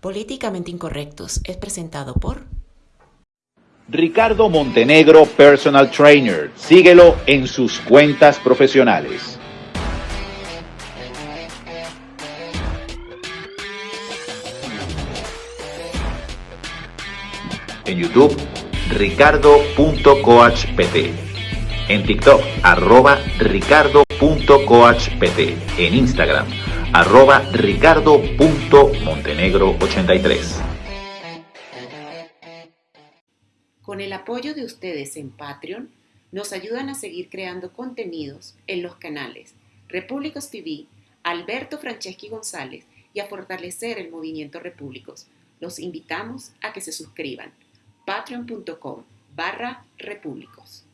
Políticamente Incorrectos es presentado por Ricardo Montenegro Personal Trainer. Síguelo en sus cuentas profesionales. En YouTube, ricardo.coachpt. En TikTok, arroba ricardo.coachpt. En Instagram, arroba ricardo.montenegro83. Con el apoyo de ustedes en Patreon, nos ayudan a seguir creando contenidos en los canales Repúblicos TV, Alberto Franceschi González y a fortalecer el movimiento Repúblicos. Los invitamos a que se suscriban. patreon.com barra repúblicos.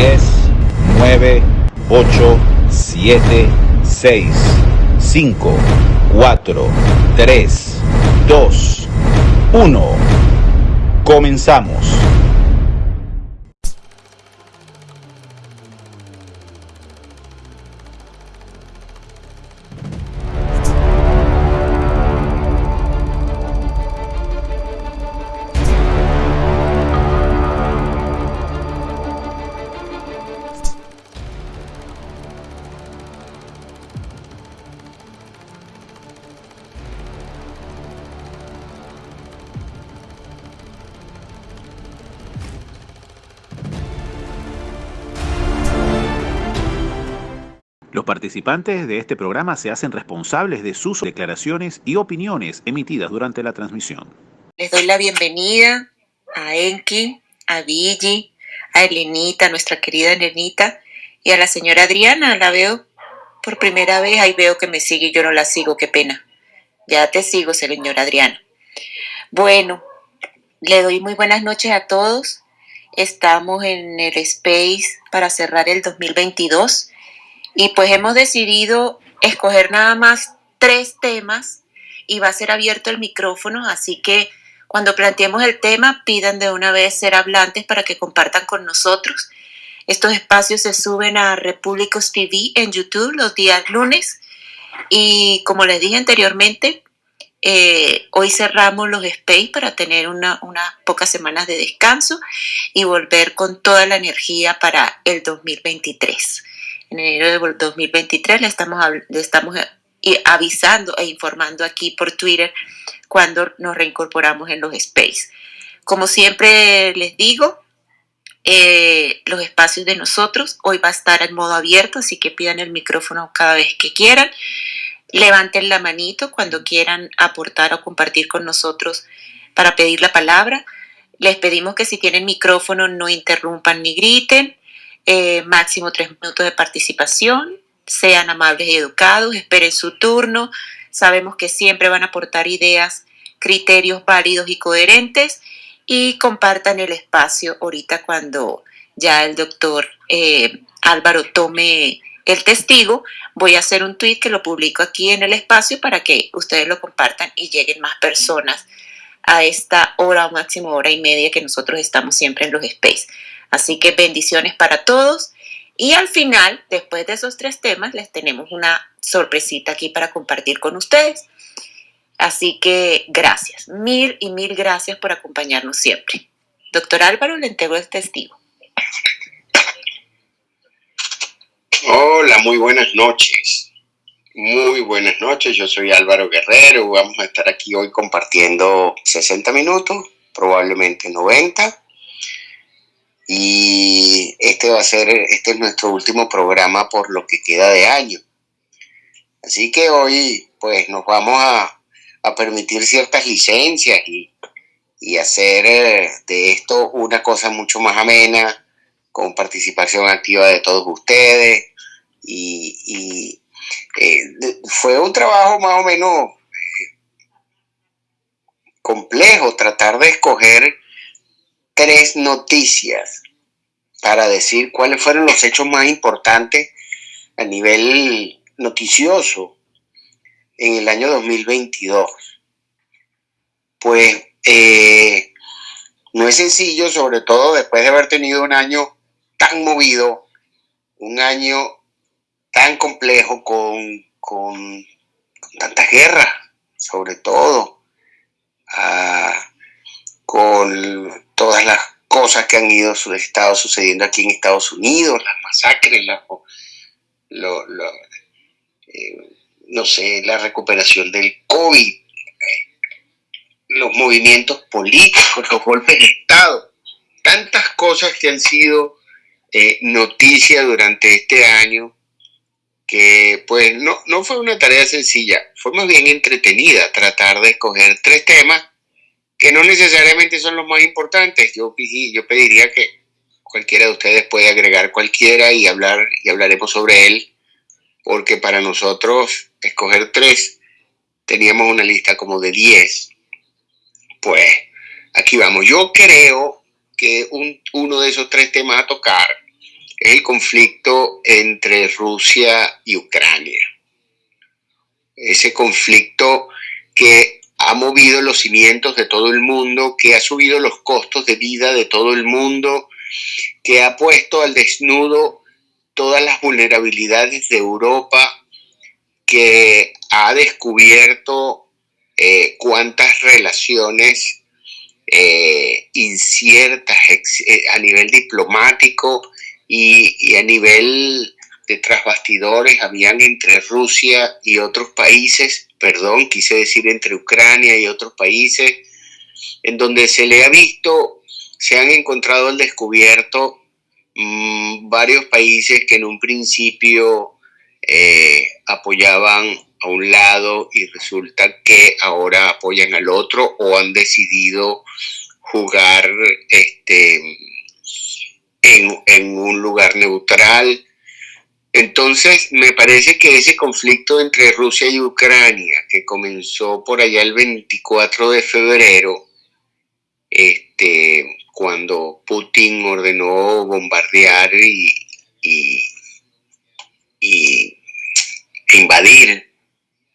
9, 8, 7, 6, 5, 4, 3, 2, 1. Comenzamos. Participantes de este programa se hacen responsables de sus declaraciones y opiniones emitidas durante la transmisión. Les doy la bienvenida a Enki, a Vigi, a Elenita, nuestra querida Elenita, y a la señora Adriana. La veo por primera vez, ahí veo que me sigue y yo no la sigo, qué pena. Ya te sigo, señora Adriana. Bueno, le doy muy buenas noches a todos. Estamos en el Space para cerrar el 2022 y pues hemos decidido escoger nada más tres temas y va a ser abierto el micrófono, así que cuando planteemos el tema pidan de una vez ser hablantes para que compartan con nosotros. Estos espacios se suben a Repúblicos TV en YouTube los días lunes y como les dije anteriormente, eh, hoy cerramos los space para tener unas pocas semanas de descanso y volver con toda la energía para el 2023 en enero del 2023. Le estamos, estamos eh, avisando e informando aquí por Twitter cuando nos reincorporamos en los space. Como siempre les digo, eh, los espacios de nosotros hoy va a estar en modo abierto, así que pidan el micrófono cada vez que quieran. Levanten la manito cuando quieran aportar o compartir con nosotros para pedir la palabra. Les pedimos que si tienen micrófono no interrumpan ni griten. Eh, máximo tres minutos de participación, sean amables y educados, esperen su turno, sabemos que siempre van a aportar ideas, criterios válidos y coherentes. Y compartan el espacio ahorita cuando ya el doctor eh, Álvaro tome el testigo, voy a hacer un tweet que lo publico aquí en el espacio para que ustedes lo compartan y lleguen más personas a esta hora o máximo hora y media que nosotros estamos siempre en los space. Así que bendiciones para todos. Y al final, después de esos tres temas, les tenemos una sorpresita aquí para compartir con ustedes. Así que gracias, mil y mil gracias por acompañarnos siempre. Doctor Álvaro, le entrego el testigo. Hola, muy buenas noches. Muy buenas noches, yo soy Álvaro Guerrero. Vamos a estar aquí hoy compartiendo 60 minutos, probablemente 90 y este va a ser, este es nuestro último programa por lo que queda de año. Así que hoy pues nos vamos a, permitir ciertas licencias y, hacer eh, de esto una cosa mucho más amena, con participación activa de todos ustedes. Y, eh, fue un trabajo más o menos eh, complejo tratar de escoger tres noticias para decir cuáles fueron los hechos más importantes a nivel noticioso en el año 2022. Pues eh, no es sencillo, sobre todo después de haber tenido un año tan movido, un año tan complejo con, con, tantas guerras, sobre todo, con todas las cosas que han ido sucediendo aquí en Estados Unidos, las masacres, eh, no sé, la recuperación del COVID, los movimientos políticos, los golpes de Estado, tantas cosas que han sido eh, noticia durante este año, que pues no, no fue una tarea sencilla, fue más bien entretenida tratar de escoger tres temas que no necesariamente son los más importantes. Yo, pediría que cualquiera de ustedes puede agregar cualquiera y hablar y hablaremos sobre él, porque para nosotros escoger tres teníamos una lista como de diez pues aquí vamos. Yo creo que uno de esos tres temas a tocar es el conflicto entre Rusia y Ucrania. Ese conflicto que ha movido los cimientos de todo el mundo, que ha subido los costos de vida de todo el mundo, que ha puesto al desnudo todas las vulnerabilidades de Europa, que ha descubierto eh, cuántas relaciones eh, inciertas eh, a nivel diplomático y, a nivel de trasbastidores habían entre Rusia y otros países, perdón, quise decir entre Ucrania y otros países, en donde se le ha visto, se han encontrado al descubierto mm, varios países que en un principio apoyaban a un lado y resulta que ahora apoyan al otro o han decidido jugar este, en, un lugar neutral. Entonces, me parece que ese conflicto entre Rusia y Ucrania, que comenzó por allá el 24 de febrero, este, cuando Putin ordenó bombardear y, y, invadir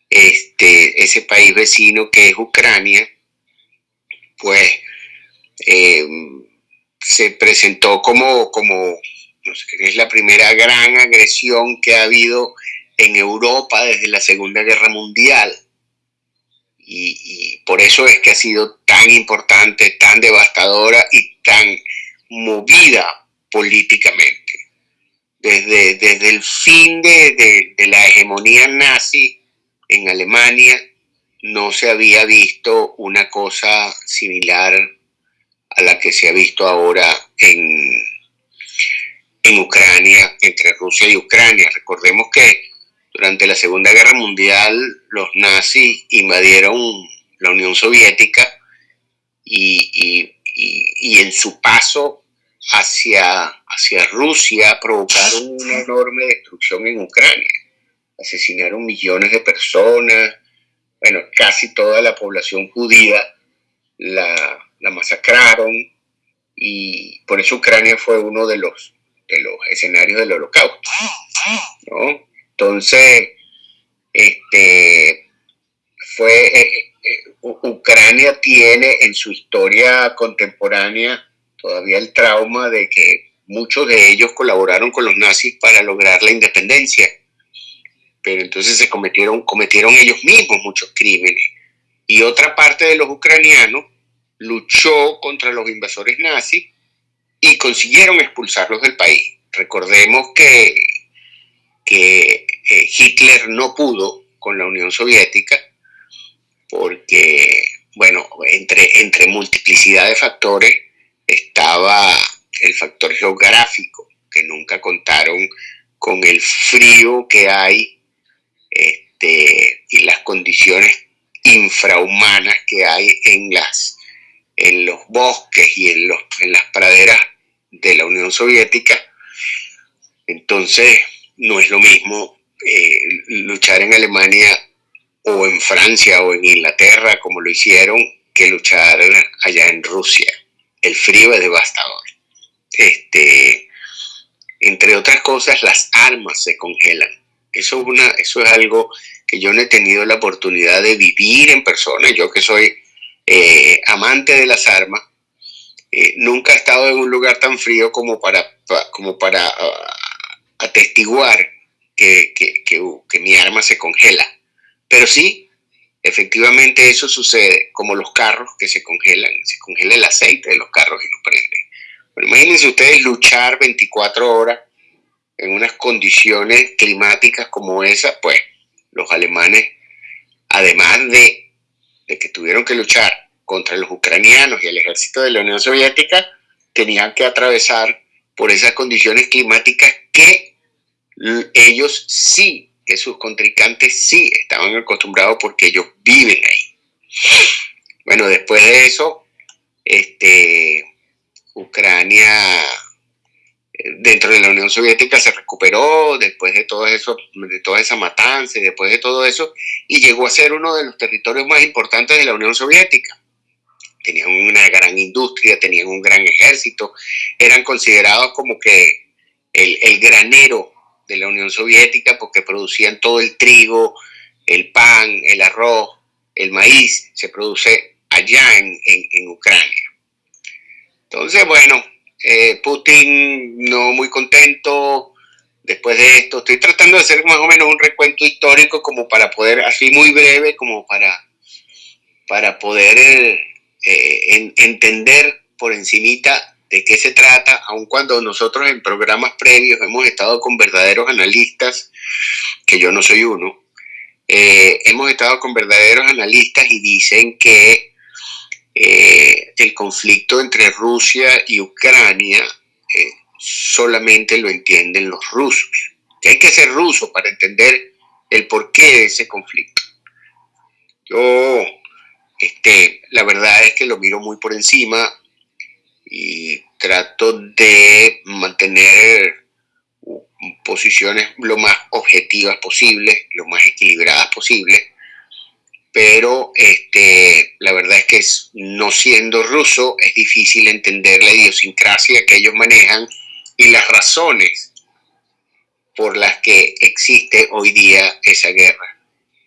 este, ese país vecino que es Ucrania, pues eh, se presentó como, como es la primera gran agresión que ha habido en Europa desde la Segunda Guerra Mundial. Y, por eso es que ha sido tan importante, tan devastadora y tan movida políticamente. Desde, desde el fin de, de la hegemonía nazi en Alemania no se había visto una cosa similar a la que se ha visto ahora en, en Ucrania, entre Rusia y Ucrania. Recordemos que durante la Segunda Guerra Mundial los nazis invadieron la Unión Soviética y, en su paso hacia, hacia Rusia provocaron una enorme destrucción en Ucrania asesinaron millones de personas, bueno, casi toda la población judía la, masacraron y por eso Ucrania fue uno de los, de los escenarios del holocausto. ¿no? Entonces, este, fue, eh, eh, Ucrania tiene en su historia contemporánea todavía el trauma de que muchos de ellos colaboraron con los nazis para lograr la independencia pero entonces se cometieron, cometieron ellos mismos muchos crímenes. Y otra parte de los ucranianos luchó contra los invasores nazis y consiguieron expulsarlos del país. Recordemos que, que eh, Hitler no pudo con la Unión Soviética porque, bueno, entre, entre multiplicidad de factores estaba el factor geográfico, que nunca contaron con el frío que hay este, y las condiciones infrahumanas que hay en, las, en los bosques y en, los, en las praderas de la Unión Soviética. Entonces, no es lo mismo eh, luchar en Alemania o en Francia o en Inglaterra como lo hicieron que luchar allá en Rusia. El frío es devastador. Este, entre otras cosas, las armas se congelan. Eso es, una, eso es algo que yo no he tenido la oportunidad de vivir en persona. Yo que soy eh, amante de las armas, eh, nunca he estado en un lugar tan frío como para, como para ah, atestiguar que, que, mi arma se congela. Pero sí, efectivamente eso sucede, como los carros que se congelan, se congela el aceite de los carros y no prende. Pero imagínense ustedes luchar 24 horas en unas condiciones climáticas como esa, pues los alemanes, además de, de que tuvieron que luchar contra los ucranianos y el ejército de la Unión Soviética, tenían que atravesar por esas condiciones climáticas que ellos sí, que sus contrincantes sí estaban acostumbrados porque ellos viven ahí. Bueno, después de eso, este, Ucrania dentro de la Unión Soviética se recuperó después de todo eso, de toda esa matanza y después de todo eso, y llegó a ser uno de los territorios más importantes de la Unión Soviética. Tenían una gran industria, tenían un gran ejército, eran considerados como que el, granero de la Unión Soviética porque producían todo el trigo, el pan, el arroz, el maíz, se produce allá en, en Ucrania. Entonces, bueno, eh, Putin no muy contento después de esto. Estoy tratando de hacer más o menos un recuento histórico como para poder, así muy breve, como para, para poder eh, entender por encimita de qué se trata, aun cuando nosotros en programas previos hemos estado con verdaderos analistas, que yo no soy uno, eh, hemos estado con verdaderos analistas y dicen que eh, el conflicto entre Rusia y Ucrania eh, solamente lo entienden los rusos. Hay que ser ruso para entender el porqué de ese conflicto. Yo, este, la verdad es que lo miro muy por encima y trato de mantener posiciones lo más objetivas posibles, lo más equilibradas posibles pero este, la verdad es que no siendo ruso es difícil entender la idiosincrasia que ellos manejan y las razones por las que existe hoy día esa guerra.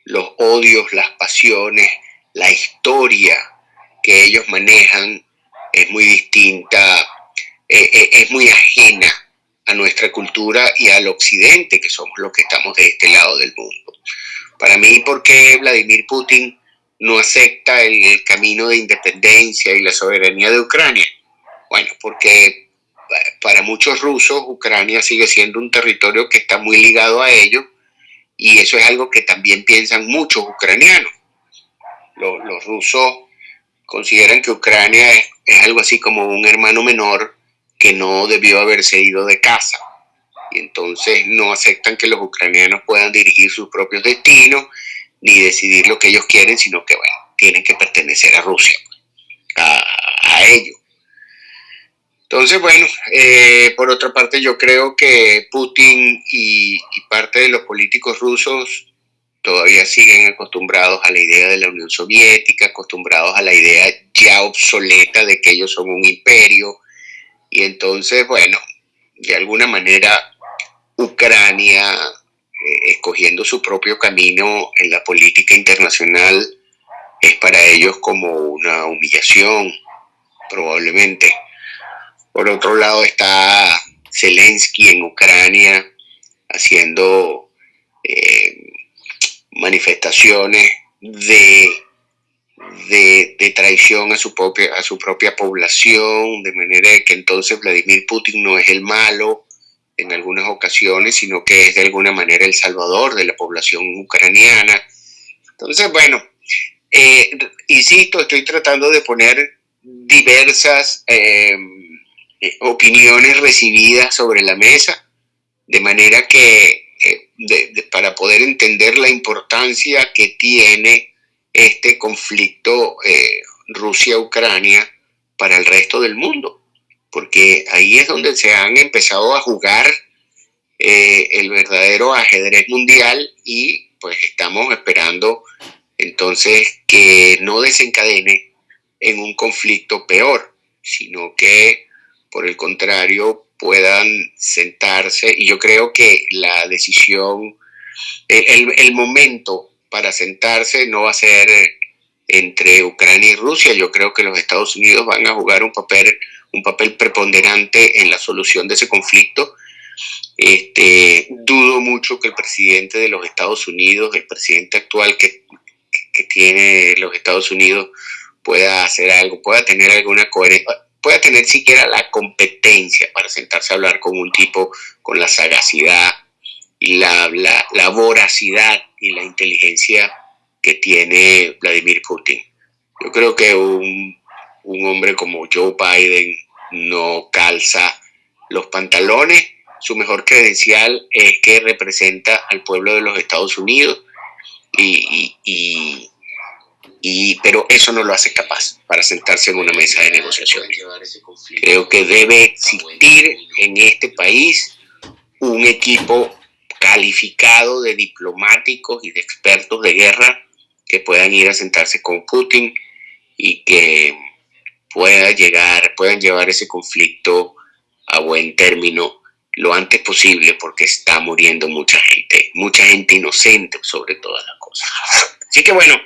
Los odios, las pasiones, la historia que ellos manejan es muy distinta, eh, eh, es muy ajena a nuestra cultura y al occidente, que somos los que estamos de este lado del mundo. Para mí, ¿por qué Vladimir Putin no acepta el, camino de independencia y la soberanía de Ucrania? Bueno, porque para muchos rusos Ucrania sigue siendo un territorio que está muy ligado a ellos y eso es algo que también piensan muchos ucranianos. Los, rusos consideran que Ucrania es, algo así como un hermano menor que no debió haberse ido de casa y entonces no aceptan que los ucranianos puedan dirigir sus propios destinos ni decidir lo que ellos quieren, sino que, bueno, tienen que pertenecer a Rusia, a, ellos. Entonces, bueno, eh, por otra parte, yo creo que Putin y, parte de los políticos rusos todavía siguen acostumbrados a la idea de la Unión Soviética, acostumbrados a la idea ya obsoleta de que ellos son un imperio. Y entonces, bueno, de alguna manera Ucrania eh, escogiendo su propio camino en la política internacional es para ellos como una humillación, probablemente. Por otro lado está Zelensky en Ucrania haciendo eh, manifestaciones de, de, de, traición a su, propia, a su propia población, de manera que entonces Vladimir Putin no es el malo, en algunas ocasiones, sino que es de alguna manera el salvador de la población ucraniana. Entonces, bueno, eh, insisto, estoy tratando de poner diversas em, eh, opiniones recibidas sobre la mesa, de manera que eh, para poder entender la importancia que tiene este conflicto Rusia-Ucrania para el resto del mundo porque ahí es donde se han empezado a jugar eh, el verdadero ajedrez mundial y pues estamos esperando entonces que no desencadene en un conflicto peor, sino que por el contrario puedan sentarse y yo creo que la decisión, el, el momento para sentarse no va a ser entre Ucrania y Rusia. Yo creo que los Estados Unidos van a jugar un papel, un papel preponderante en la solución de ese conflicto. Este, dudo mucho que el presidente de los Estados Unidos, el presidente actual que, que, tiene los Estados Unidos, pueda hacer algo, pueda tener alguna coherencia, pueda tener siquiera la competencia para sentarse a hablar con un tipo con la sagacidad y la, la, la voracidad y la inteligencia que tiene Vladimir Putin. Yo creo que un, un hombre como Joe Biden no calza los pantalones. Su mejor credencial es que representa al pueblo de los Estados Unidos, y, y, y, pero eso no lo hace capaz para sentarse en una mesa de negociación. Creo que debe existir en este país un equipo calificado de diplomáticos y de expertos de guerra que puedan ir a sentarse con Putin y que pueda llegar, puedan llevar ese conflicto a buen término lo antes posible porque está muriendo mucha gente, mucha gente inocente sobre todas las cosas. Así que bueno,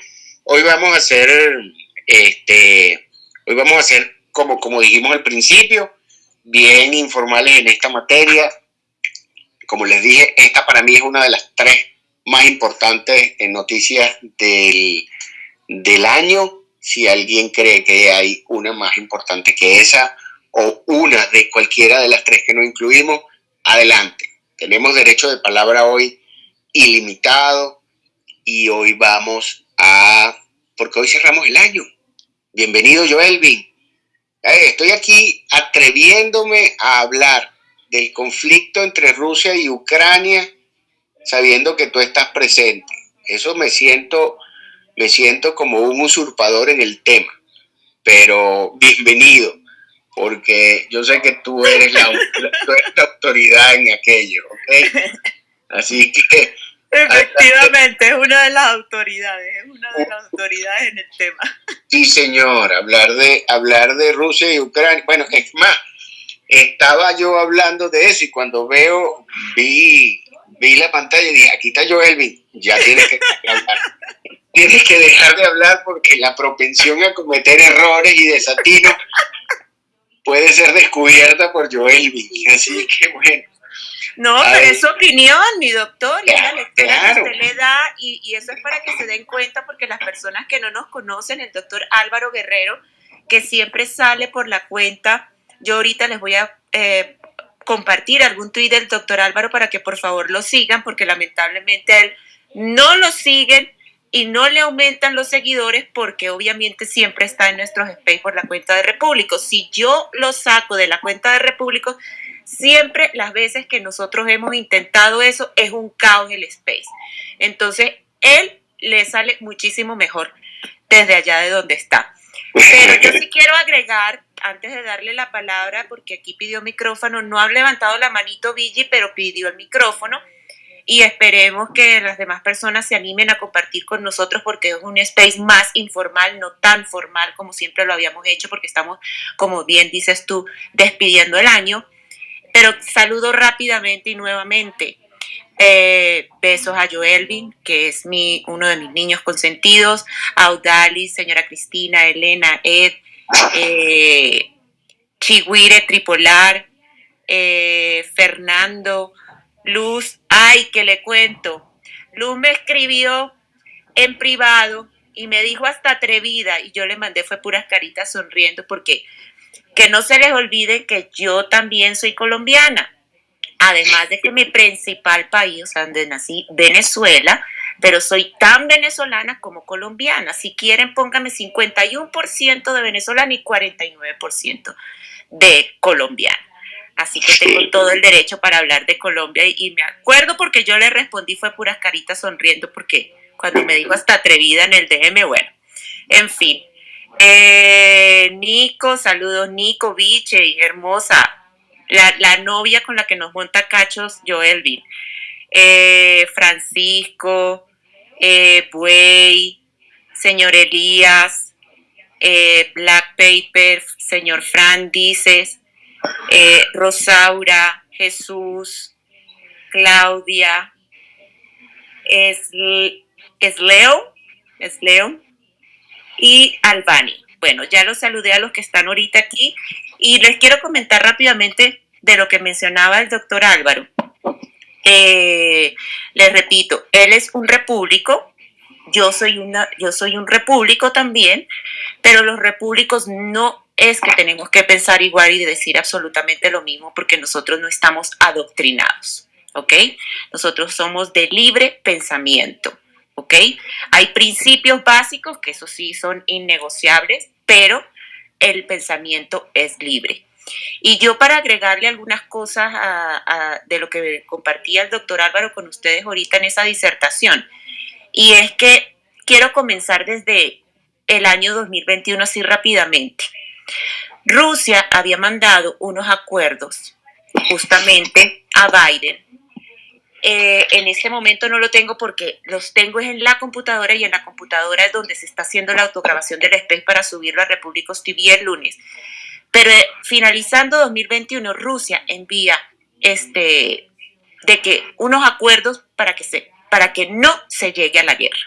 hoy vamos a hacer, este, hoy vamos a hacer como, como dijimos al principio, bien informales en esta materia. Como les dije, esta para mí es una de las tres más importantes en noticias del, del año. Si alguien cree que hay una más importante que esa o una de cualquiera de las tres que no incluimos, adelante. Tenemos derecho de palabra hoy ilimitado y hoy vamos a, porque hoy cerramos el año. Bienvenido Joelvin. estoy aquí atreviéndome a hablar del conflicto entre Rusia y Ucrania sabiendo que tú estás presente. Eso me siento, me siento como un usurpador en el tema, pero bienvenido, porque yo sé que tú eres la, autoridad en aquello, ¿ok? Así que... Efectivamente, es una de las autoridades, es una de las autoridades en el tema. Sí, señor, hablar de, hablar de Rusia y Ucrania. Bueno, es más, estaba yo hablando de eso y cuando veo, vi vi la pantalla y dije, aquí está Joelvin, ya tienes que hablar. Tienes que dejar de hablar porque la propensión a cometer errores y desatinos puede ser descubierta por Joelvin. Así que bueno. No, pero es su opinión, mi doctor, y la lectura que usted le da, y, y, eso es para que se den cuenta, porque las personas que no nos conocen, el doctor Álvaro Guerrero, que siempre sale por la cuenta, yo ahorita les voy a eh, compartir algún tuit del doctor Álvaro para que por favor lo sigan, porque lamentablemente a él no lo siguen y no le aumentan los seguidores porque obviamente siempre está en nuestros space por la cuenta de Repúblico. Si yo lo saco de la cuenta de Repúblico, siempre las veces que nosotros hemos intentado eso es un caos el space. Entonces, él le sale muchísimo mejor desde allá de donde está. Pero yo sí quiero agregar antes de darle la palabra, porque aquí pidió micrófono, no ha levantado la manito Vigi, pero pidió el micrófono y esperemos que las demás personas se animen a compartir con nosotros porque es un space más informal, no tan formal como siempre lo habíamos hecho porque estamos, como bien dices tú, despidiendo el año. Pero saludo rápidamente y nuevamente. Eh, besos a Joelvin, que es mi, uno de mis niños consentidos, a Audalis, señora Cristina, Elena, Ed, eh, Chihuire Tripolar, eh, Fernando, Luz, ay, que le cuento. Luz me escribió en privado y me dijo hasta atrevida y yo le mandé fue puras caritas sonriendo porque que no se les olvide que yo también soy colombiana. Además de que mi principal país, o sea, donde nací, Venezuela, pero soy tan venezolana como colombiana. Si quieren, póngame 51% de venezolana y 49% de colombiana. Así que tengo todo el derecho para hablar de Colombia y, me acuerdo porque yo le respondí fue puras caritas sonriendo porque cuando me dijo hasta atrevida en el DM, bueno, en fin. Eh, Nico, saludos Nico, Biche, hermosa, la, la, novia con la que nos monta cachos, Joelvin. Eh, Francisco, eh, Buey, señor Elías, eh, Black Paper, señor Fran Dices, eh, Rosaura, Jesús, Claudia, es, es Leo, es Leo y Albani. Bueno, ya los saludé a los que están ahorita aquí y les quiero comentar rápidamente de lo que mencionaba el doctor Álvaro. Eh, les repito, él es un repúblico, yo soy, una, yo soy un repúblico también, pero los repúblicos no es que tenemos que pensar igual y decir absolutamente lo mismo porque nosotros no estamos adoctrinados, ¿ok? Nosotros somos de libre pensamiento, ¿ok? Hay principios básicos que eso sí son innegociables, pero el pensamiento es libre. Y yo para agregarle algunas cosas de lo que compartía el doctor Álvaro con ustedes ahorita en esa disertación, y es que quiero comenzar desde el año 2021 así rápidamente. Rusia había mandado unos acuerdos justamente a Biden. Eh, en este momento no lo tengo porque los tengo en la computadora y en la computadora es donde se está haciendo la autograbación del SPEC para subirlo a Repúblicos TV el lunes. Pero eh, finalizando 2021, Rusia envía este, de que unos acuerdos para que, se, para que no se llegue a la guerra.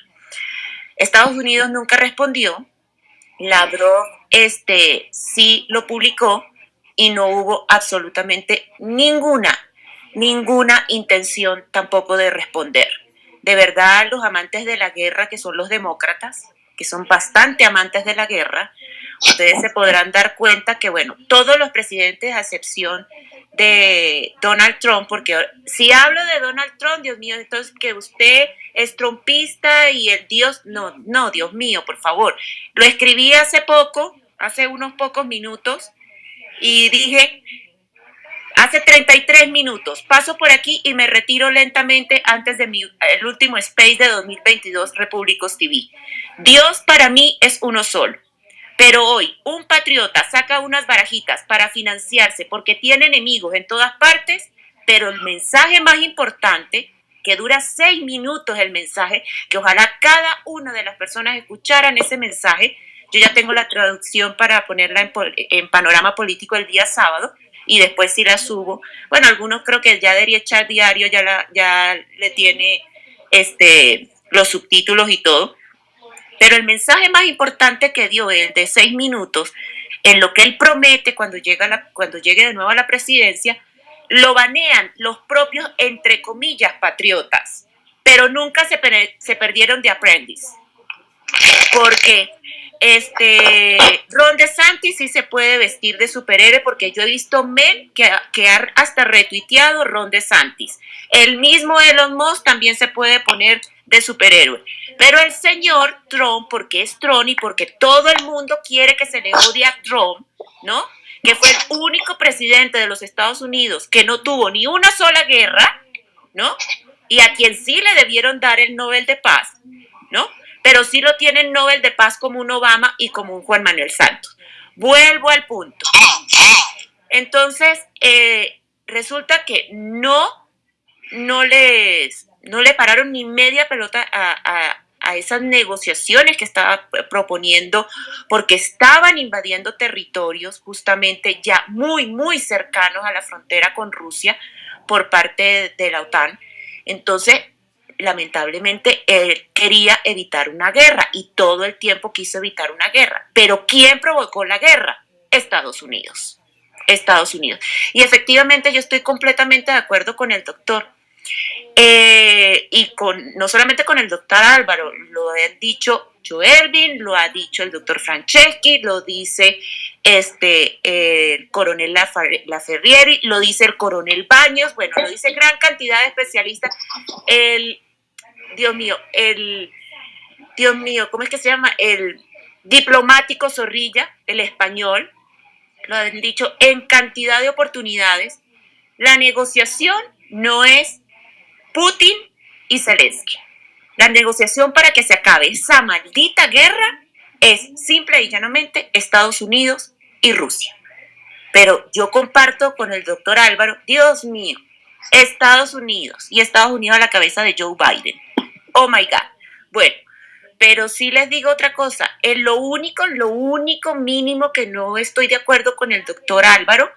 Estados Unidos nunca respondió, Lavrov este, sí lo publicó y no hubo absolutamente ninguna, ninguna intención tampoco de responder. De verdad, los amantes de la guerra, que son los demócratas, que son bastante amantes de la guerra, ustedes se podrán dar cuenta que, bueno, todos los presidentes, a excepción de Donald Trump, porque si hablo de Donald Trump, Dios mío, entonces que usted es trompista y el Dios, no, no, Dios mío, por favor. Lo escribí hace poco, hace unos pocos minutos, y dije, hace 33 minutos, paso por aquí y me retiro lentamente antes de mi, el último space de 2022 Repúblicos TV. Dios para mí es uno solo. Pero hoy un patriota saca unas barajitas para financiarse porque tiene enemigos en todas partes, pero el mensaje más importante, que dura seis minutos el mensaje, que ojalá cada una de las personas escucharan ese mensaje. Yo ya tengo la traducción para ponerla en, panorama político el día sábado y después si la subo. Bueno, algunos creo que ya de echar diario ya, la, ya le tiene este, los subtítulos y todo pero el mensaje más importante que dio él de seis minutos, en lo que él promete cuando, llega cuando llegue de nuevo a la presidencia, lo banean los propios, entre comillas, patriotas, pero nunca se, se perdieron de aprendiz. Porque este, Ron DeSantis sí se puede vestir de superhéroe porque yo he visto men que, que ha hasta retuiteado Ron DeSantis. El mismo Elon Musk también se puede poner de superhéroe. Pero el señor Trump, porque es Trump y porque todo el mundo quiere que se le odie a Trump, ¿no? Que fue el único presidente de los Estados Unidos que no tuvo ni una sola guerra, ¿no? Y a quien sí le debieron dar el Nobel de Paz, ¿no? Pero sí lo tienen Nobel de Paz como un Obama y como un Juan Manuel Santos. Vuelvo al punto. Entonces, eh, resulta que no, no les, no le pararon ni media pelota a, esas negociaciones que estaba proponiendo porque estaban invadiendo territorios justamente ya muy, muy cercanos a la frontera con Rusia por parte de, la OTAN. Entonces, lamentablemente, él quería evitar una guerra y todo el tiempo quiso evitar una guerra. Pero ¿quién provocó la guerra? Estados Unidos. Estados Unidos. Y efectivamente yo estoy completamente de acuerdo con el doctor. Eh, y con, no solamente con el doctor Álvaro, lo ha dicho Joelvin, lo ha dicho el doctor Franceschi, lo dice este, el coronel Laferrieri, lo dice el coronel Baños, bueno, lo dice gran cantidad de especialistas. El, Dios mío, el, Dios mío, ¿cómo es que se llama? El diplomático Zorrilla, el español, lo han dicho en cantidad de oportunidades. La negociación no es Putin y Zelensky. La negociación para que se acabe esa maldita guerra es simple y llanamente Estados Unidos y Rusia. Pero yo comparto con el doctor Álvaro, Dios mío, Estados Unidos y Estados Unidos a la cabeza de Joe Biden. Oh my God. Bueno, pero sí les digo otra cosa. En lo único, lo único mínimo que no estoy de acuerdo con el doctor Álvaro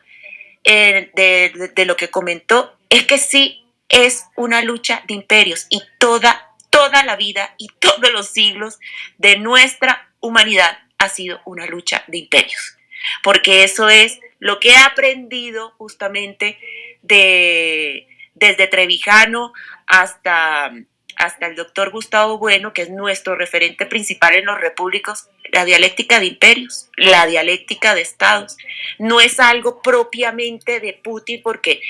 eh, de lo que comentó es que sí es una lucha de imperios y toda, toda la vida y todos los siglos de nuestra humanidad ha sido una lucha de imperios. Porque eso es lo que he aprendido justamente de, desde Trevijano hasta hasta el doctor Gustavo Bueno, que es nuestro referente principal en los repúblicos, la dialéctica de imperios, la dialéctica de estados. No es algo propiamente de Putin porque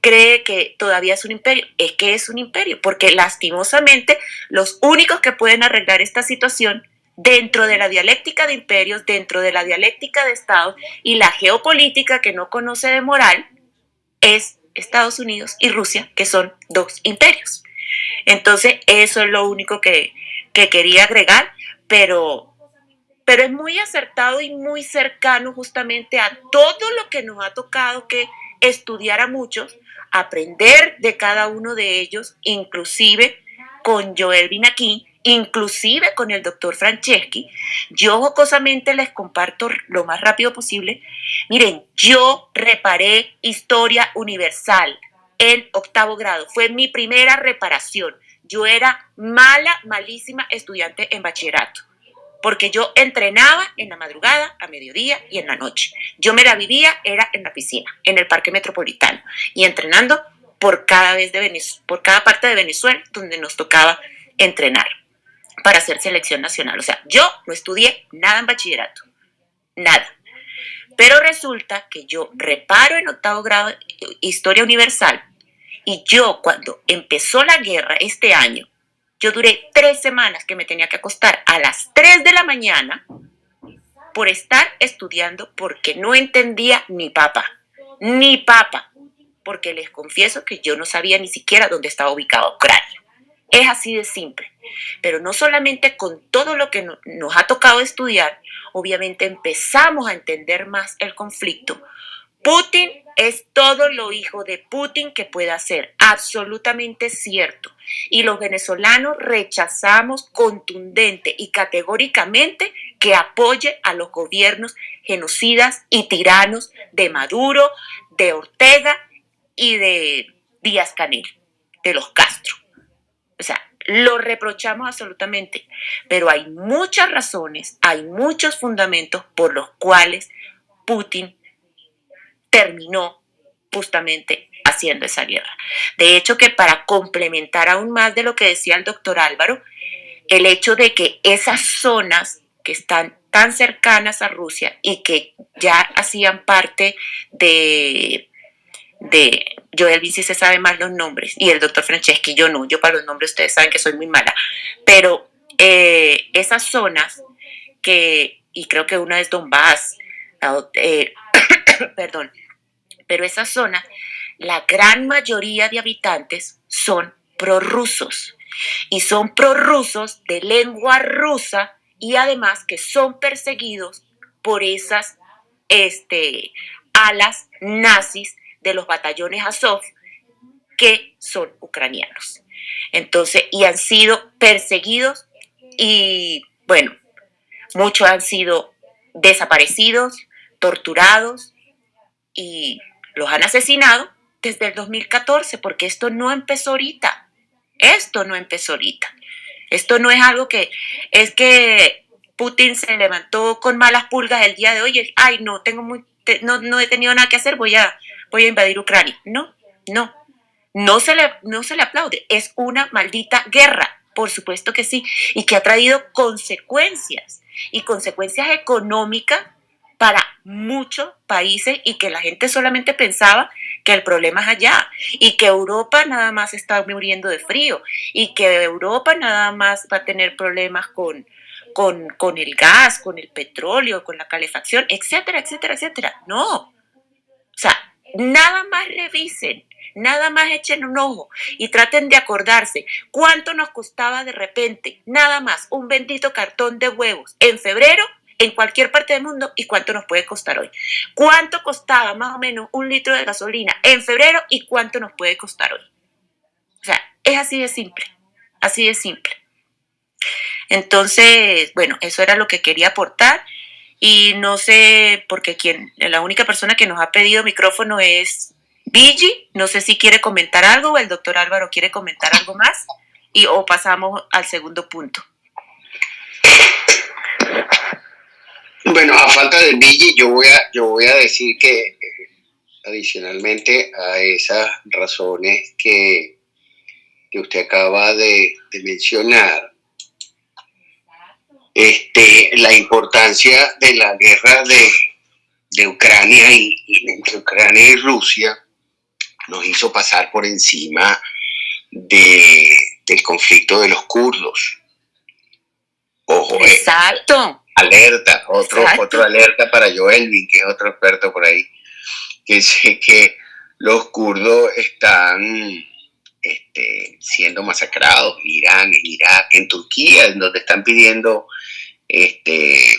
cree que todavía es un imperio, es que es un imperio, porque lastimosamente los únicos que pueden arreglar esta situación dentro de la dialéctica de imperios, dentro de la dialéctica de estados y la geopolítica que no conoce de moral, es Estados Unidos y Rusia, que son dos imperios. Entonces, eso es lo único que, quería agregar, pero, pero es muy acertado y muy cercano justamente a todo lo que nos ha tocado que estudiar a muchos, aprender de cada uno de ellos, inclusive con Joel Binaquín, inclusive con el doctor Franceschi. Yo jocosamente les comparto lo más rápido posible. Miren, yo reparé historia universal en octavo grado. Fue mi primera reparación. Yo era mala, malísima estudiante en bachillerato, porque yo entrenaba en la madrugada, a mediodía y en la noche. Yo me la vivía, era en la piscina, en el parque metropolitano, y entrenando por cada, vez de por cada parte de Venezuela donde nos tocaba entrenar para hacer selección nacional. O sea, yo no estudié nada en bachillerato, nada. Pero resulta que yo reparo en octavo grado Historia Universal y yo cuando empezó la guerra este año, yo duré tres semanas que me tenía que acostar a las 3 de la mañana por estar estudiando porque no entendía ni papa, ni papa, porque les confieso que yo no sabía ni siquiera dónde estaba ubicado Ucrania. Es así de simple. Pero no solamente con todo lo que nos ha tocado estudiar, obviamente empezamos a entender más el conflicto. Putin es todo lo hijo de Putin que pueda ser, absolutamente cierto. Y los venezolanos rechazamos contundente y categóricamente que apoye a los gobiernos genocidas y tiranos de Maduro, de Ortega y de Díaz Canel, de los Castro. O sea, lo reprochamos absolutamente, pero hay muchas razones, hay muchos fundamentos por los cuales Putin terminó justamente haciendo esa guerra. De hecho, que para complementar aún más de lo que decía el doctor Álvaro, el hecho de que esas zonas que están tan cercanas a Rusia y que ya hacían parte de, de Joel Vinci se sabe más los nombres y el doctor Franceschi yo no, yo para los nombres ustedes saben que soy muy mala, pero eh, esas zonas que, y creo que una es Donbass, eh, perdón, pero esa zona, la gran mayoría de habitantes son prorrusos. Y son prorrusos de lengua rusa y además que son perseguidos por esas este, alas nazis de los batallones Azov que son ucranianos. Entonces, y han sido perseguidos y bueno, muchos han sido desaparecidos, torturados y los han asesinado desde el 2014, porque esto no empezó ahorita. Esto no empezó ahorita. Esto no es algo que es que Putin se levantó con malas pulgas el día de hoy. Ay, no, tengo muy, no, no he tenido nada que hacer, voy a, voy a invadir Ucrania. No, no. No se, le, no se le aplaude. Es una maldita guerra, por supuesto que sí, y que ha traído consecuencias y consecuencias económicas para muchos países y que la gente solamente pensaba que el problema es allá y que Europa nada más está muriendo de frío y que Europa nada más va a tener problemas con, con, con el gas, con el petróleo, con la calefacción, etcétera, etcétera, etcétera. No. O sea, nada más revisen, nada más echen un ojo y traten de acordarse cuánto nos costaba de repente, nada más, un bendito cartón de huevos en febrero en cualquier parte del mundo y cuánto nos puede costar hoy. ¿Cuánto costaba más o menos un litro de gasolina en febrero y cuánto nos puede costar hoy? O sea, es así de simple, así de simple. Entonces, bueno, eso era lo que quería aportar Y no sé, porque quien, la única persona que nos ha pedido micrófono es Vigi. No sé si quiere comentar algo o el doctor Álvaro quiere comentar algo más. Y o pasamos al segundo punto. Bueno, a falta de Vigi, yo voy a, yo voy a decir que eh, adicionalmente a esas razones que, que usted acaba de, de mencionar, este, la importancia de la guerra de, de Ucrania y, entre Ucrania y Rusia nos hizo pasar por encima de, del conflicto de los kurdos. Ojo, eh, Exacto. alerta, otro, otro alerta para Joelvin, que es otro experto por ahí, que sé que los kurdos están este, siendo masacrados en Irán, en Irak, en Turquía, en donde están pidiendo este,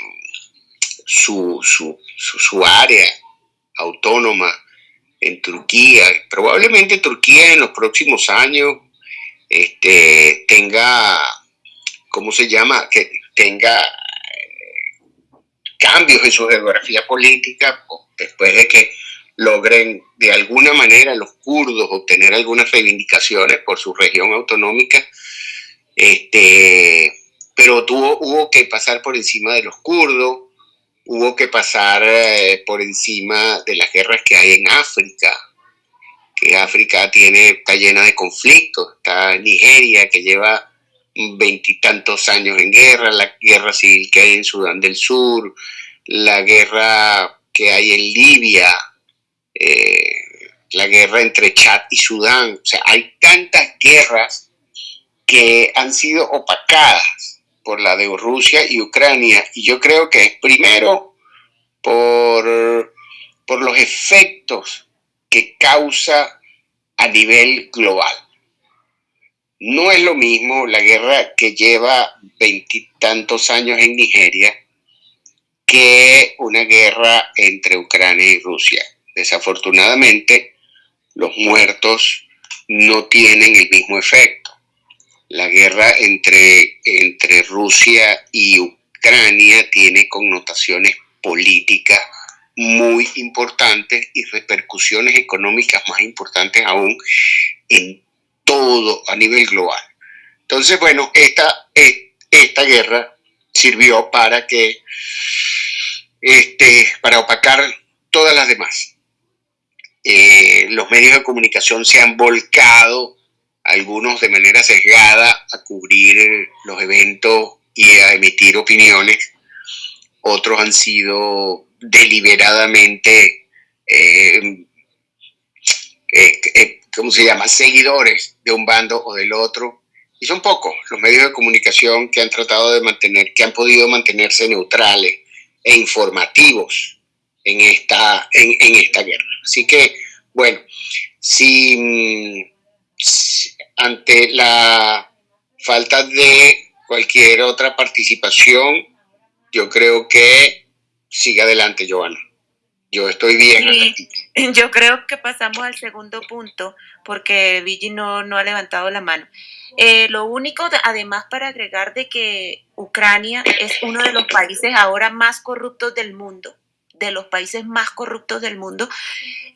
su, su, su, área autónoma en Turquía. Probablemente Turquía en los próximos años este, tenga, ¿cómo se llama? Que tenga eh, cambios en su geografía política después de que logren de alguna manera los kurdos obtener algunas reivindicaciones por su región autonómica, este, pero tuvo, hubo que pasar por encima de los kurdos, hubo que pasar eh, por encima de las guerras que hay en África, que África tiene, está llena de conflictos, está Nigeria que lleva veintitantos años en guerra, la guerra civil que hay en Sudán del Sur, la guerra que hay en Libia, eh, la guerra entre Chad y Sudán. O sea, hay tantas guerras que han sido opacadas por la de Rusia y Ucrania. Y yo creo que es primero por, por los efectos que causa a nivel global. No es lo mismo la guerra que lleva veintitantos años en Nigeria que una guerra entre Ucrania y Rusia. Desafortunadamente, los muertos no tienen el mismo efecto. La guerra entre, entre Rusia y Ucrania tiene connotaciones políticas muy importantes y repercusiones económicas más importantes aún en todo a nivel global. Entonces, bueno, esta, esta guerra sirvió para que, este, para opacar todas las demás. Eh, los medios de comunicación se han volcado, algunos de manera sesgada, a cubrir los eventos y a emitir opiniones. Otros han sido deliberadamente, eh, eh, ¿cómo se llama?, seguidores de un bando o del otro. Y son pocos los medios de comunicación que han tratado de mantener, que han podido mantenerse neutrales e informativos en esta, en, esta guerra. Así que, bueno, si, ante la falta de cualquier otra participación, yo creo que sigue adelante, Joana. Yo estoy bien. yo creo que pasamos al segundo punto porque Vigi no, no ha levantado la mano. Eh, lo único, además, para agregar de que Ucrania es uno de los países ahora más corruptos del mundo de los países más corruptos del mundo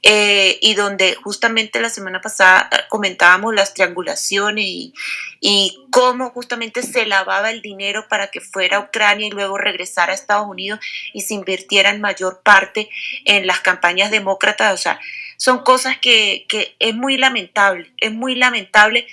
eh, y donde justamente la semana pasada comentábamos las triangulaciones y, y, cómo justamente se lavaba el dinero para que fuera a Ucrania y luego regresara a Estados Unidos y se invirtiera en mayor parte en las campañas demócratas. O sea, son cosas que, que es muy lamentable, es muy lamentable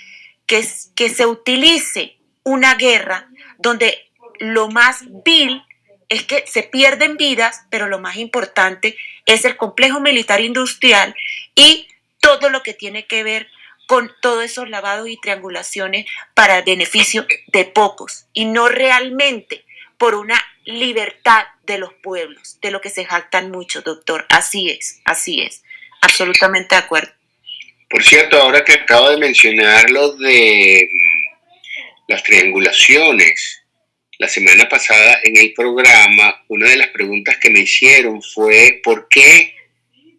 que, que se utilice una guerra donde lo más vil es que se pierden vidas, pero lo más importante es el complejo militar industrial y todo lo que tiene que ver con todos esos lavados y triangulaciones para el beneficio de pocos y no realmente por una libertad de los pueblos, de lo que se jactan mucho, doctor. Así es, así es. Absolutamente de acuerdo. Por cierto, ahora que acabo de mencionar lo de las triangulaciones, la semana pasada en el programa, una de las preguntas que me hicieron fue por qué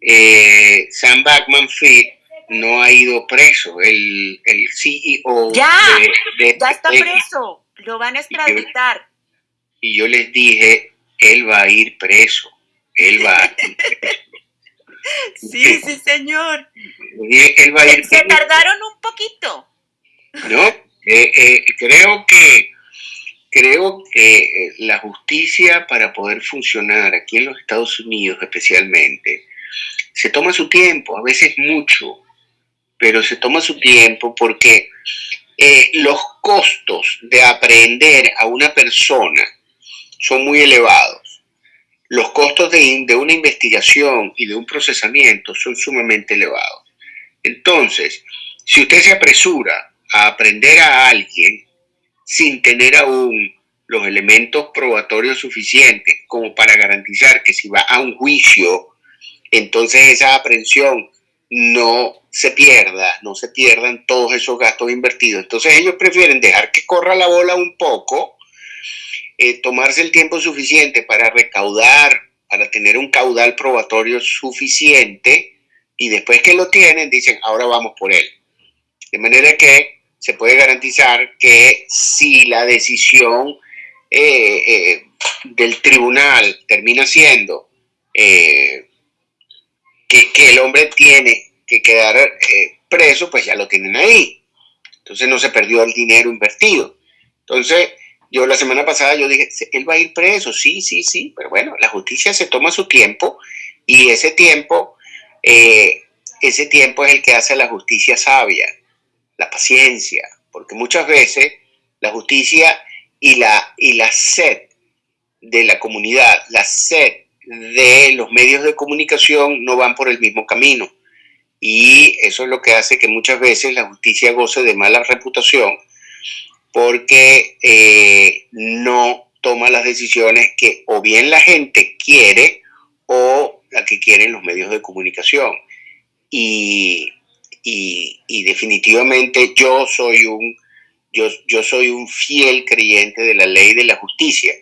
eh, Sam Backman Fried no ha ido preso, el, el CEO ya, de, ya está preso, lo van a extraditar. Y yo, les dije él va a ir preso. Él va a ir preso. Sí, sí, señor. Él va a ir Se tardaron un poquito. No, eh, eh, creo que creo que eh, la justicia para poder funcionar aquí en los Estados Unidos especialmente se toma su tiempo, a veces mucho, pero se toma su tiempo porque los costos de aprender a una persona son muy elevados. Los costos de una investigación y de un procesamiento son sumamente elevados. Entonces, si usted se apresura a aprender a alguien sin tener aún los elementos probatorios suficientes como para garantizar que si va a un juicio, entonces esa aprehensión no se pierda, no se pierdan todos esos gastos invertidos. Entonces ellos prefieren dejar que corra la bola un poco, eh, tomarse el tiempo suficiente para recaudar, para tener un caudal probatorio suficiente, y después que lo tienen, dicen, ahora vamos por él. De manera que se puede garantizar que si la decisión eh, eh, del tribunal termina siendo eh, que, que, el hombre tiene que quedar preso, pues ya lo tienen ahí. Entonces no se perdió el dinero invertido. Entonces, yo la semana pasada yo dije, él va a ir preso, sí, sí, sí, pero bueno, la justicia se toma su tiempo y ese tiempo, ese tiempo es el que hace la justicia sabia la paciencia, porque muchas veces la justicia y la, y la sed de la comunidad, la sed de los medios de comunicación no van por el mismo camino. Y eso es lo que hace que muchas veces la justicia goce de mala reputación porque eh, no toma las decisiones que o bien la gente quiere o la que quieren los medios de comunicación. Y y, definitivamente yo soy un yo, yo, soy un fiel creyente de la ley de la justicia.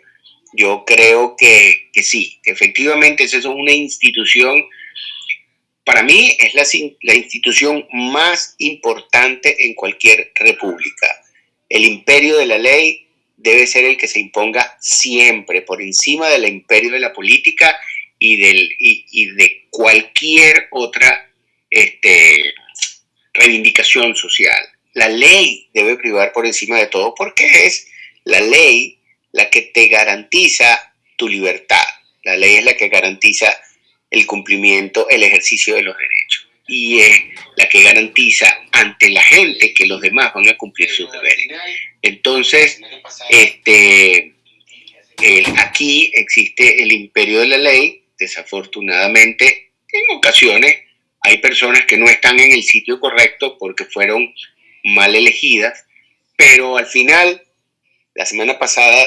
Yo creo que, que sí, que efectivamente esa es una institución, para mí es la, la institución más importante en cualquier república. El imperio de la ley debe ser el que se imponga siempre, por encima del imperio de la política y, del, y, y de cualquier otra este, reivindicación social. La ley debe privar por encima de todo porque es la ley la que te garantiza tu libertad. La ley es la que garantiza el cumplimiento, el ejercicio de los derechos. Y es la que garantiza ante la gente que los demás van a cumplir sus deberes. Entonces, este, aquí existe el imperio de la ley. Desafortunadamente, en ocasiones hay personas que no están en el sitio correcto porque fueron mal elegidas, pero al final, la semana pasada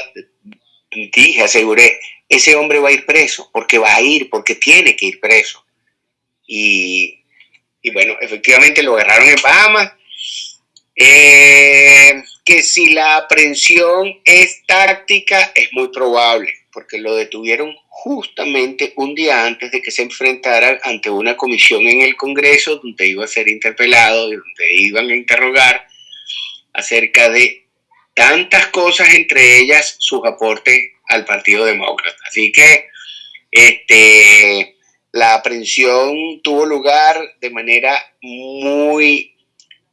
dije, aseguré, ese hombre va a ir preso, porque va a ir, porque tiene que ir preso. Y, bueno, efectivamente lo agarraron en Bahamas. Eh, que si la aprehensión es táctica, es muy probable porque lo detuvieron justamente un día antes de que se enfrentara ante una comisión en el Congreso donde iba a ser interpelado, donde iban a interrogar acerca de tantas cosas, entre ellas sus aportes al Partido Demócrata. Así que este, la aprehensión tuvo lugar de manera muy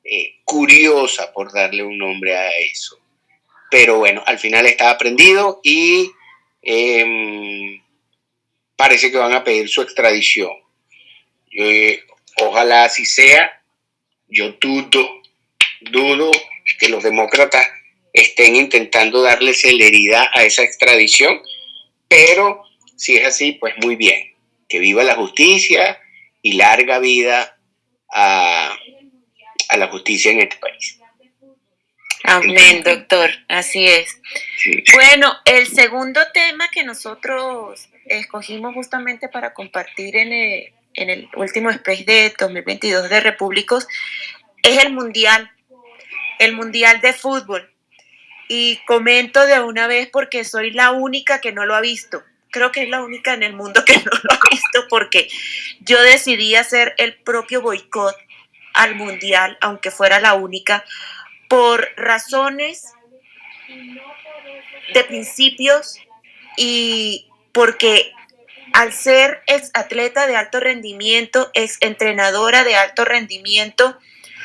eh, curiosa, por darle un nombre a eso. Pero bueno, al final estaba aprendido y Em, parece que van a pedir su extradición. Eh, ojalá así sea. Yo dudo, dudo que los demócratas estén intentando darle celeridad a esa extradición, pero si es así, pues muy bien. Que viva la justicia y larga vida a, a la justicia en este país. Amén, doctor, así es. Bueno, el segundo tema que nosotros escogimos justamente para compartir en el, en el último Space de 2022 de Repúblicos es el Mundial, el Mundial de Fútbol. Y comento de una vez porque soy la única que no lo ha visto. Creo que es la única en el mundo que no lo ha visto porque yo decidí hacer el propio boicot al Mundial, aunque fuera la única, por razones de principios y porque al ser ex atleta de alto rendimiento, ex entrenadora de alto rendimiento,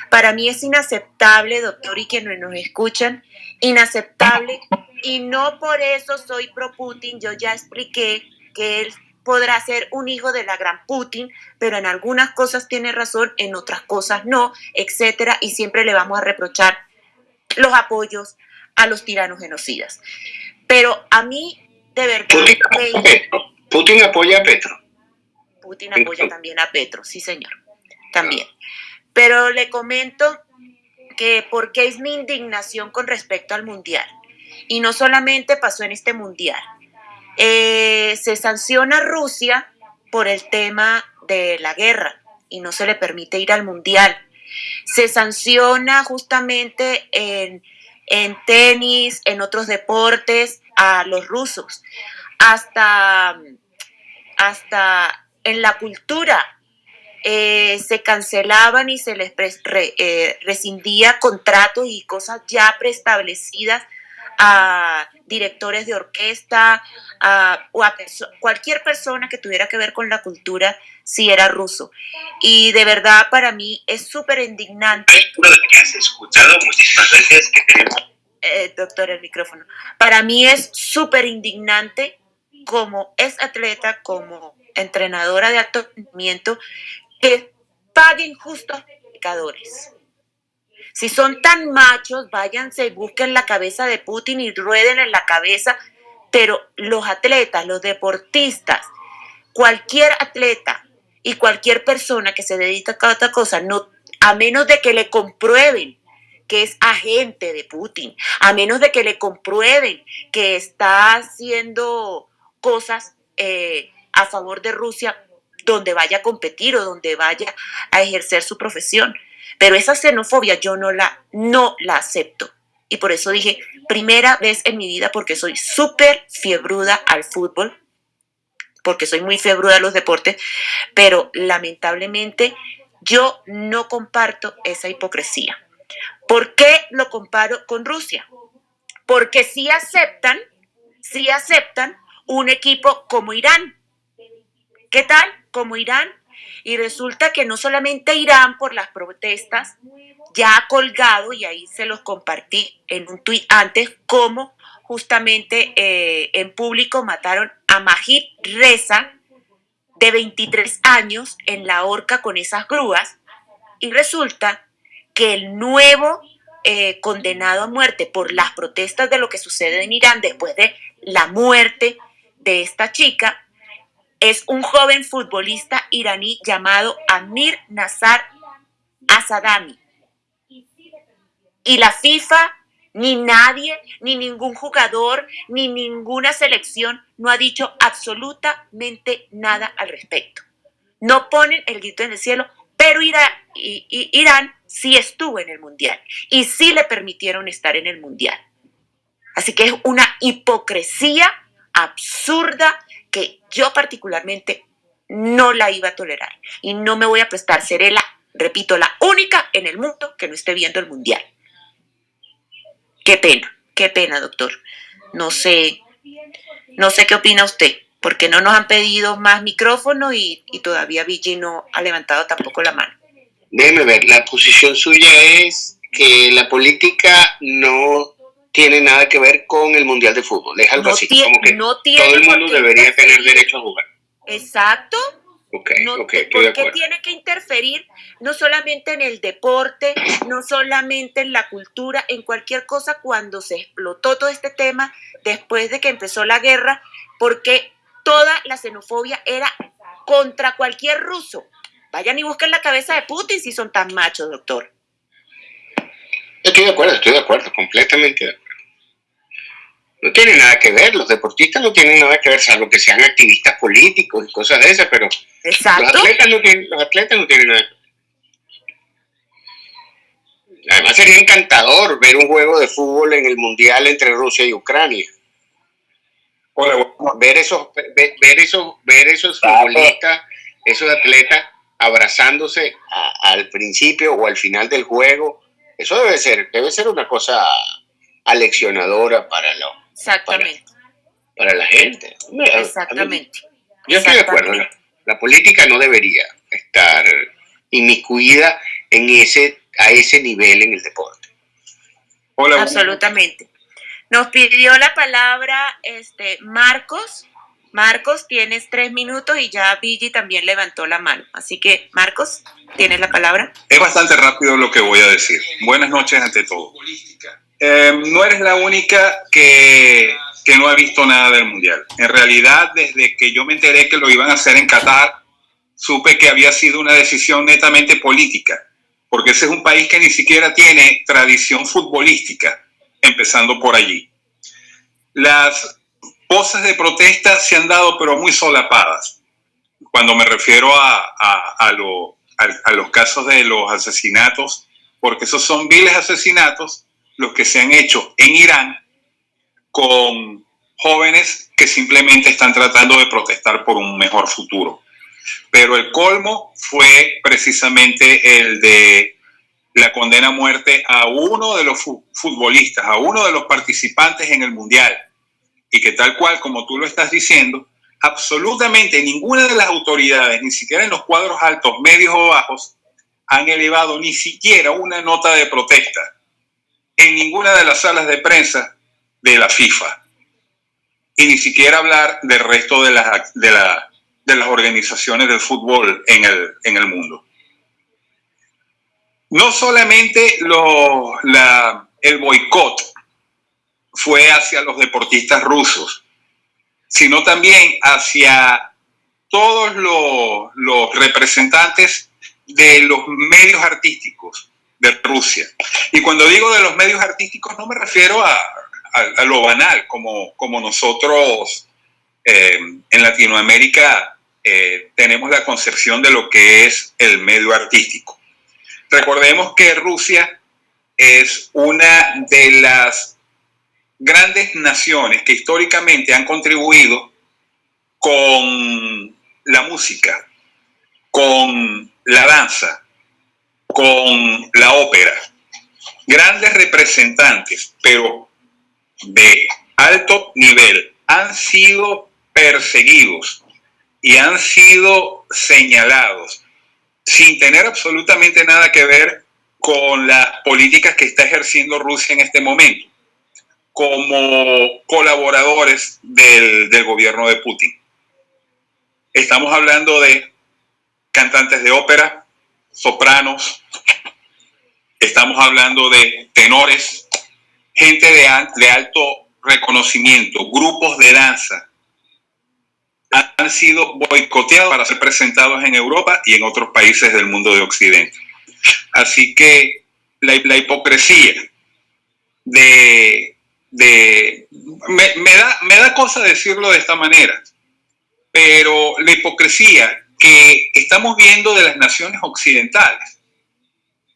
para mí es inaceptable, doctor, y quienes nos escuchan, inaceptable. Y no por eso soy pro Putin. Yo ya expliqué que él podrá ser un hijo de la gran Putin, pero en algunas cosas tiene razón, en otras cosas no, etcétera, y siempre le vamos a reprochar los apoyos a los tiranos genocidas. Pero a mí, de verdad. Putin, apoya a Petro. Putin apoya también a Petro, sí, señor. También. Pero le comento que porque es mi indignación con respecto al mundial. Y no solamente pasó en este mundial. Eh, se sanciona a Rusia por el tema de la guerra y no se le permite ir al mundial. Se sanciona justamente en, en tenis, en otros deportes, a los rusos. Hasta, hasta en la cultura eh, se cancelaban y se les eh, rescindía contratos y cosas ya preestablecidas a directores de orquesta o a cualquier persona que tuviera que ver con la cultura si era ruso. Y de verdad para mí es súper indignante. escuchado muchísimas veces eh, doctor, el micrófono. Para mí es súper indignante como es atleta, como entrenadora de alto que paguen justos pecadores. Si son tan machos, váyanse, busquen la cabeza de Putin y rueden en la cabeza, pero los atletas, los deportistas, cualquier atleta y cualquier persona que se dedica a otra cosa, no, a menos de que le comprueben que es agente de Putin, a menos de que le comprueben que está haciendo cosas eh, a favor de Rusia, donde vaya a competir o donde vaya a ejercer su profesión. Pero esa xenofobia yo no la, no la acepto. Y por eso dije, primera vez en mi vida, porque soy súper fiebruda al fútbol, porque soy muy fiebruda a los deportes, pero lamentablemente yo no comparto esa hipocresía. ¿Por qué lo comparo con Rusia? Porque sí aceptan, sí aceptan un equipo como Irán. ¿Qué tal? como Irán. Y resulta que no solamente Irán por las protestas ya ha colgado, y ahí se los compartí en un tuit antes, como justamente eh, en público mataron a Majid Reza, de 23 años, en la horca con esas grúas. Y resulta que el nuevo eh, condenado a muerte por las protestas de lo que sucede en Irán después de la muerte de esta chica es un joven futbolista iraní llamado Amir Nazar Asadami. Y la FIFA, ni nadie, ni ningún jugador, ni ninguna selección no ha dicho absolutamente nada al respecto. No ponen el grito en el cielo, pero Irán, Irán sí estuvo en el Mundial y sí le permitieron estar en el Mundial. Así que es una hipocresía absurda que yo particularmente no la iba a tolerar y no me voy a prestar. Seré la, repito, la única en el mundo que no esté viendo el mundial. Qué pena, qué pena, doctor. No sé, no sé qué opina usted, porque no nos han pedido más micrófono y, todavía Vigi no ha levantado tampoco la mano. Déjeme ver, la posición suya es que la política no tiene nada que ver con el Mundial de Fútbol. Es algo así, como que todo el mundo debería tener derecho a jugar. Exacto. Okay, no, okay, porque tiene que interferir no solamente en el deporte, no solamente en la cultura, en cualquier cosa cuando se explotó todo este tema después de que empezó la guerra, porque toda la xenofobia era contra cualquier ruso. Vayan y busquen la cabeza de Putin si son tan machos, doctor. Estoy de acuerdo, estoy de acuerdo, completamente de acuerdo no tiene nada que ver, los deportistas no tienen nada que ver, salvo que sean activistas políticos y cosas de esas, pero Los, atletas no tienen, los atletas no tienen nada que ver. Además sería encantador ver un juego de fútbol en el Mundial entre Rusia y Ucrania. Ver esos, ver, esos, ver esos futbolistas, esos atletas abrazándose al principio o al final del juego, eso debe ser, debe ser una cosa aleccionadora para los Exactamente. para la gente. Exactamente. yo estoy de acuerdo. La, política no debería estar inmiscuida en ese, a ese nivel en el deporte. Hola. Absolutamente. Nos pidió la palabra este, Marcos. Marcos, tienes tres minutos y ya Vigi también levantó la mano. Así que, Marcos, tienes la palabra. Es bastante rápido lo que voy a decir. Buenas noches ante todo. Eh, no eres la única que, que no ha visto nada del Mundial. En realidad, desde que yo me enteré que lo iban a hacer en Qatar, supe que había sido una decisión netamente política, porque ese es un país que ni siquiera tiene tradición futbolística empezando por allí. Las voces de protesta se han dado, pero muy solapadas. Cuando me refiero a, a, a, los casos de los asesinatos, porque esos son viles asesinatos los que se han hecho en Irán con jóvenes que simplemente están tratando de protestar por un mejor futuro. Pero el colmo fue precisamente el de la condena a muerte a uno de los futbolistas, a uno de los participantes en el Mundial. Y que tal cual, como tú lo estás diciendo, absolutamente ninguna de las autoridades, ni siquiera en los cuadros altos, medios o bajos, han elevado ni siquiera una nota de protesta en ninguna de las salas de prensa de la FIFA. Y ni siquiera hablar del resto de las, de, de las organizaciones del fútbol en el, en el mundo no solamente el boicot fue hacia los deportistas rusos, sino también hacia todos los, representantes de los medios artísticos de Rusia. Y cuando digo de los medios artísticos no me refiero a, lo banal, como, nosotros eh, en Latinoamérica eh, tenemos la concepción de lo que es el medio artístico. Recordemos que Rusia es una de las grandes naciones que históricamente han contribuido con la música, con la danza, con la ópera. Grandes representantes, pero de alto nivel, han sido perseguidos y han sido señalados sin tener absolutamente nada que ver con las políticas que está ejerciendo Rusia en este momento, como colaboradores del, gobierno de Putin. Estamos hablando de cantantes de ópera, sopranos, estamos hablando de tenores, gente de, de alto reconocimiento, grupos de danza, han sido boicoteados para ser presentados en Europa y en otros países del mundo de Occidente. Así que la, hipocresía de... me, da, me da cosa decirlo de esta manera, pero la hipocresía que estamos viendo de las naciones occidentales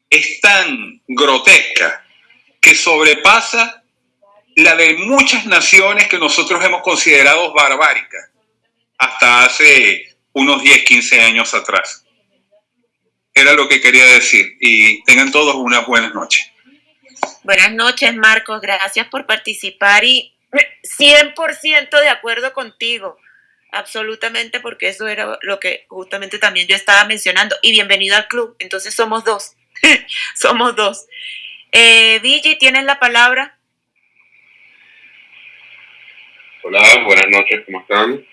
es tan grotesca que sobrepasa la de muchas naciones que nosotros hemos considerado barbáricas hasta hace unos 10, 15 años atrás. Era lo que quería decir y tengan todos una buenas noches. Buenas noches, Marcos. Gracias por participar y 100% de acuerdo contigo. Absolutamente, porque eso era lo que justamente también yo estaba mencionando. Y bienvenido al club. Entonces somos dos. somos dos. Eh, Vigi, ¿tienes la palabra? Hola, buenas noches, ¿cómo están?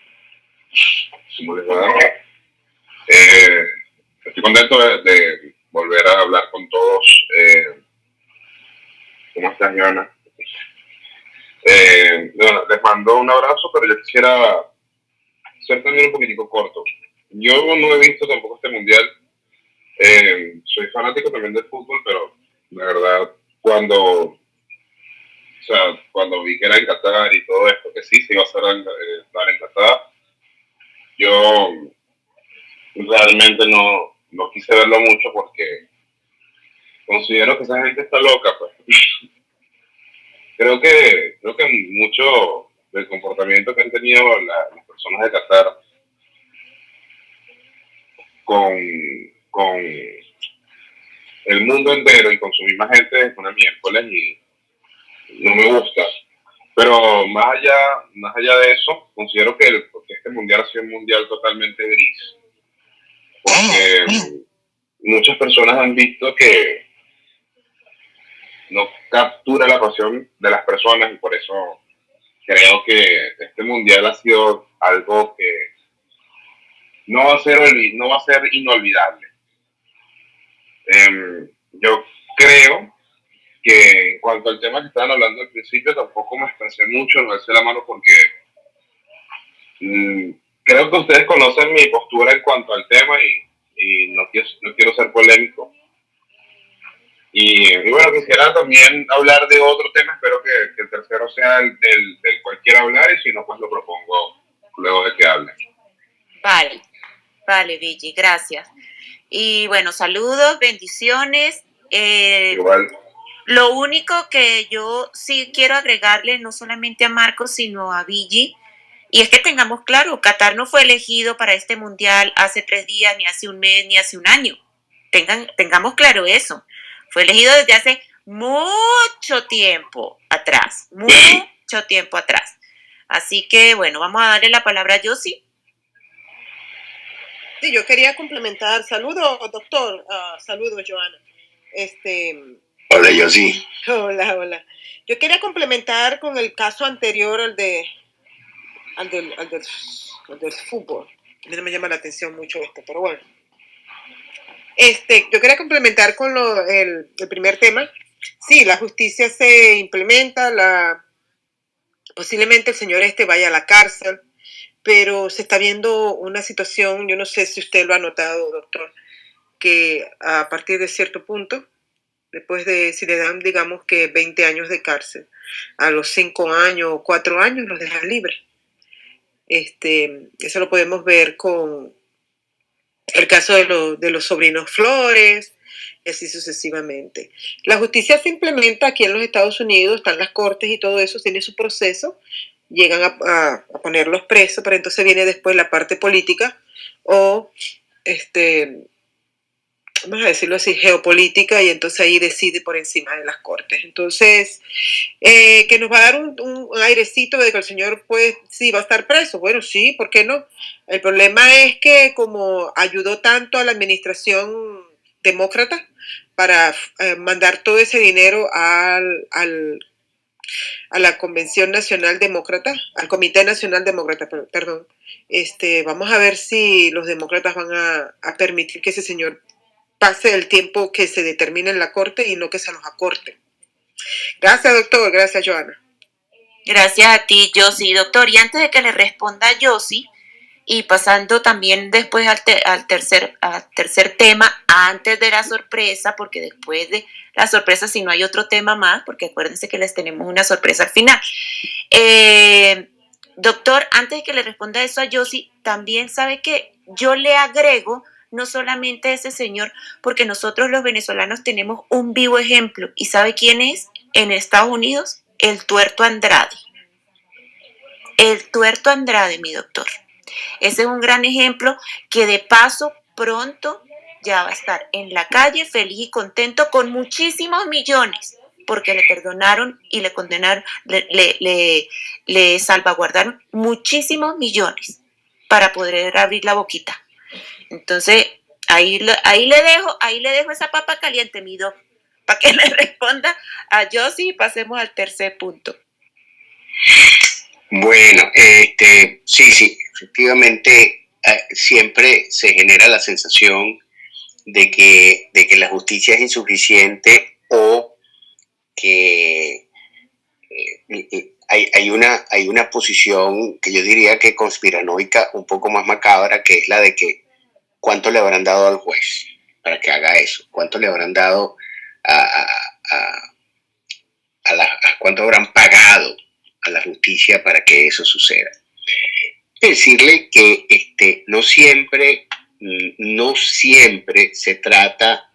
Eh, estoy contento de, volver a hablar con todos. Eh, ¿Cómo estás, Joana? Eh, les mando un abrazo, pero yo quisiera ser también un poquitico corto. Yo no he visto tampoco este mundial. soy fanático también del fútbol, pero la verdad, cuando, o sea, cuando vi que era en Qatar y todo esto, que sí se iba a hacer en Qatar, yo realmente no, no quise verlo mucho porque considero que esa gente está loca, pues. creo que, creo que mucho del comportamiento que han tenido las personas de Qatar con, con el mundo entero y con su misma gente es una miércoles y no me gusta. Pero más allá, más allá de eso, considero que, el, este mundial ha sido un mundial totalmente gris. Porque muchas personas han visto que no captura la pasión de las personas y por eso creo que este mundial ha sido algo que no va a ser, no va a ser inolvidable. Em, yo creo que en cuanto al tema que estaban hablando al principio, tampoco me expresé mucho, no hice la mano porque mm, creo que ustedes conocen mi postura en cuanto al tema y, no, quiero, no quiero ser polémico. Y, bueno, quisiera también hablar de otro tema, espero que, el tercero sea el del, del cual quiera hablar y si no, pues lo propongo luego de que hable. Vale, vale, Vigi, gracias. Y bueno, saludos, bendiciones. Eh, Igual. Lo único que yo sí quiero agregarle, no solamente a Marcos, sino a Vigi, y es que tengamos claro, Qatar no fue elegido para este mundial hace tres días, ni hace un mes, ni hace un año. Tengan, tengamos claro eso. Fue elegido desde hace mucho tiempo atrás, mucho tiempo atrás. Así que bueno, vamos a darle la palabra a Yossi. Sí, yo quería complementar. Saludos, doctor. Uh, saludos, Joana. Este, Hola, yo sí. Hola, hola. Yo quería complementar con el caso anterior al de al del, al del, fútbol. A mí no me llama la atención mucho esto, pero bueno. Este, yo quería complementar con lo, el, el primer tema. Sí, la justicia se implementa, la, posiblemente el señor este vaya a la cárcel, pero se está viendo una situación, yo no sé si usted lo ha notado, doctor, que a partir de cierto punto, después de, si le dan, digamos que 20 años de cárcel, a los 5 años o 4 años los dejan libres. Este, eso lo podemos ver con el caso de, de los sobrinos Flores, y así sucesivamente. La justicia se implementa aquí en los Estados Unidos, están las cortes y todo eso, tiene su proceso, llegan a, a ponerlos presos, pero entonces viene después la parte política o este, vamos a decirlo así, geopolítica y entonces ahí decide por encima de las cortes. Entonces, eh, que nos va a dar un, airecito de que el señor, pues, sí, va a estar preso. Bueno, sí, ¿por qué no? El problema es que como ayudó tanto a la administración demócrata para eh, mandar todo ese dinero al, al, a la Convención Nacional Demócrata, al Comité Nacional Demócrata, perdón, este, vamos a ver si los demócratas van a, a permitir que ese señor pase el tiempo que se determine en la corte y no que se nos acorte. Gracias, doctor. Gracias, Joana. Gracias a ti, Josie. Doctor, y antes de que le responda Josie, y pasando también después al, al, tercer, al tercer tema, antes de la sorpresa, porque después de la sorpresa, si no hay otro tema más, porque acuérdense que les tenemos una sorpresa al final. Eh, doctor, antes de que le responda eso a Josie, también sabe que yo le agrego no solamente ese señor, porque nosotros los venezolanos tenemos un vivo ejemplo. ¿Y sabe quién es? En Estados Unidos, el tuerto Andrade. El tuerto Andrade, mi doctor. Ese es un gran ejemplo que de paso pronto ya va a estar en la calle feliz y contento con muchísimos millones porque le perdonaron y le condenaron, le, le, salvaguardaron muchísimos millones para poder abrir la boquita. Entonces, ahí, ahí le dejo, ahí le dejo esa papa caliente, mi doc, para que le responda a Josie y pasemos al tercer punto. Bueno, este, sí, sí, efectivamente eh, siempre se genera la sensación de que, de que la justicia es insuficiente o que eh, hay, hay, una, hay una posición que yo diría que conspiranoica un poco más macabra, que es la de que cuánto le habrán dado al juez para que haga eso, cuánto le habrán dado a, la, cuánto habrán pagado a la justicia para que eso suceda. Decirle que este, no siempre, no siempre se trata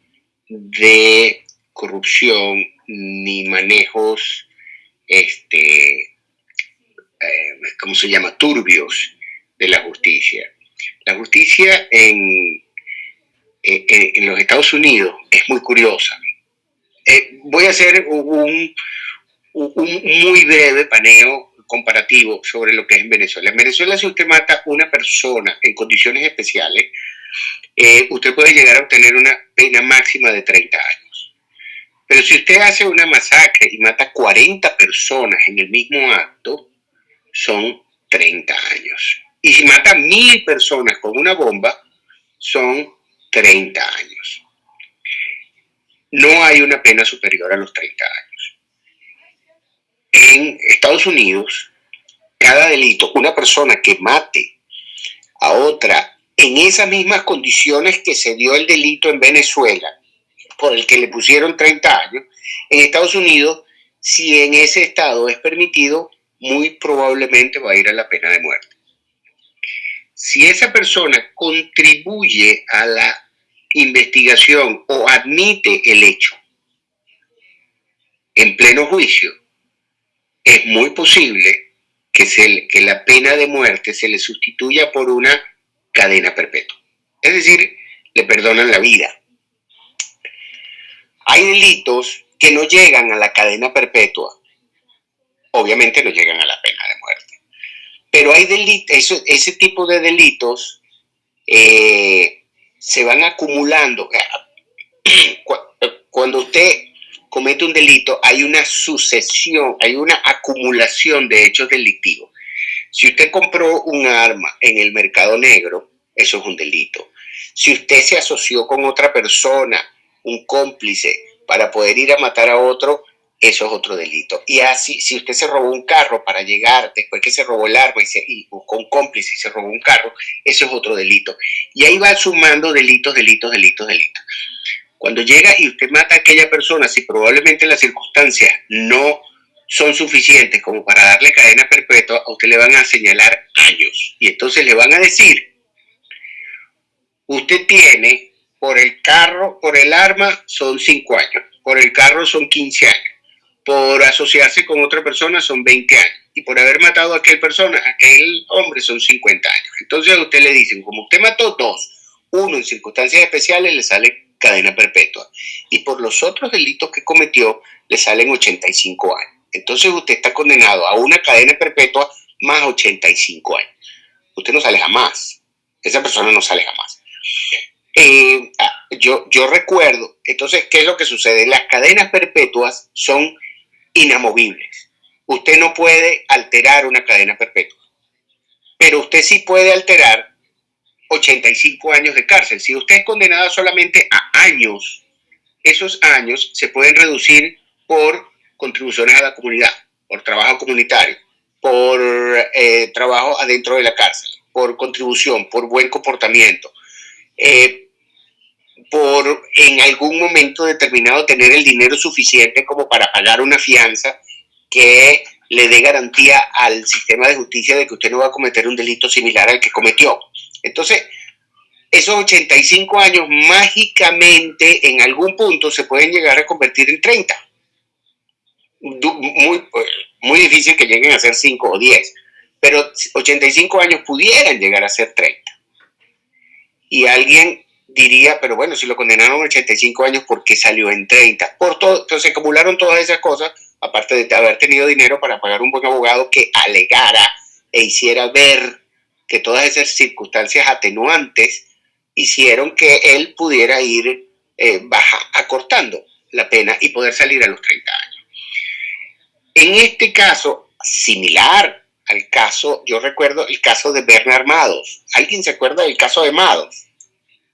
de corrupción ni manejos, este, eh, ¿cómo se llama?, turbios de la justicia. La justicia en, en, los Estados Unidos es muy curiosa. Eh, voy a hacer un, muy breve paneo comparativo sobre lo que es en Venezuela. En Venezuela, si usted mata una persona en condiciones especiales, eh, usted puede llegar a obtener una pena máxima de 30 años. Pero si usted hace una masacre y mata 40 personas en el mismo acto, son 30 años. Y si mata mil personas con una bomba, son 30 años. No hay una pena superior a los 30 años. En Estados Unidos, cada delito, una persona que mate a otra en esas mismas condiciones que se dio el delito en Venezuela, por el que le pusieron 30 años, en Estados Unidos, si en ese estado es permitido, muy probablemente va a ir a la pena de muerte. Si esa persona contribuye a la investigación o admite el hecho en pleno juicio, es muy posible que, se, que la pena de muerte se le sustituya por una cadena perpetua. Es decir, le perdonan la vida. Hay delitos que no llegan a la cadena perpetua obviamente no llegan a la pena. Pero hay delitos, ese tipo de delitos eh, se van acumulando. Cuando usted comete un delito, hay una sucesión, hay una acumulación de hechos delictivos. Si usted compró un arma en el mercado negro, eso es un delito. Si usted se asoció con otra persona, un cómplice, para poder ir a matar a otro, eso es otro delito. Y así, si usted se robó un carro para llegar, después que se robó el arma y, buscó un cómplice y se robó un carro, eso es otro delito. Y ahí va sumando delitos, delitos, delitos, delitos. Cuando llega y usted mata a aquella persona, si probablemente las circunstancias no son suficientes como para darle cadena perpetua, a usted le van a señalar años. Y entonces le van a decir, usted tiene por el carro, por el arma, son 5 años, por el carro son 15 años por asociarse con otra persona son 20 años y por haber matado a aquel persona, aquel hombre son 50 años. Entonces a usted le dicen, como usted mató dos, uno en circunstancias especiales le sale cadena perpetua y por los otros delitos que cometió le salen 85 años. Entonces usted está condenado a una cadena perpetua más 85 años. Usted no sale jamás. Esa persona no sale jamás. Eh, ah, yo, yo recuerdo, entonces, ¿qué es lo que sucede? Las cadenas perpetuas son inamovibles. Usted no puede alterar una cadena perpetua, pero usted sí puede alterar 85 años de cárcel. Si usted es condenado solamente a años, esos años se pueden reducir por contribuciones a la comunidad, por trabajo comunitario, por eh, trabajo adentro de la cárcel, por contribución, por buen comportamiento, eh, por en algún momento determinado tener el dinero suficiente como para pagar una fianza que le dé garantía al sistema de justicia de que usted no va a cometer un delito similar al que cometió. Entonces, esos 85 años mágicamente en algún punto se pueden llegar a convertir en 30. Muy, muy difícil que lleguen a ser 5 o 10, pero 85 años pudieran llegar a ser 30. Y alguien diría, pero bueno, si lo condenaron a 85 años, ¿por qué salió en 30? Por todo, entonces acumularon todas esas cosas, aparte de haber tenido dinero para pagar un buen abogado que alegara e hiciera ver que todas esas circunstancias atenuantes hicieron que él pudiera ir eh, baja, acortando la pena y poder salir a los 30 años. En este caso, similar al caso, yo recuerdo el caso de Bernard Mados. ¿Alguien se acuerda del caso de Mados?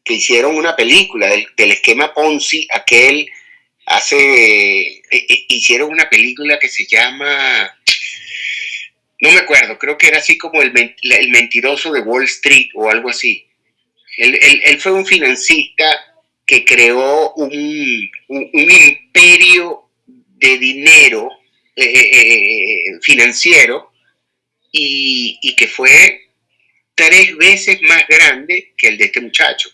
Que hicieron una película del, esquema Ponzi, aquel hace, eh, eh, hicieron una película que se llama, no me acuerdo, creo que era así como el, mentiroso de Wall Street o algo así. Él, fue un financista que creó un, imperio de dinero eh, financiero y, y que fue tres veces más grande que el de este muchacho.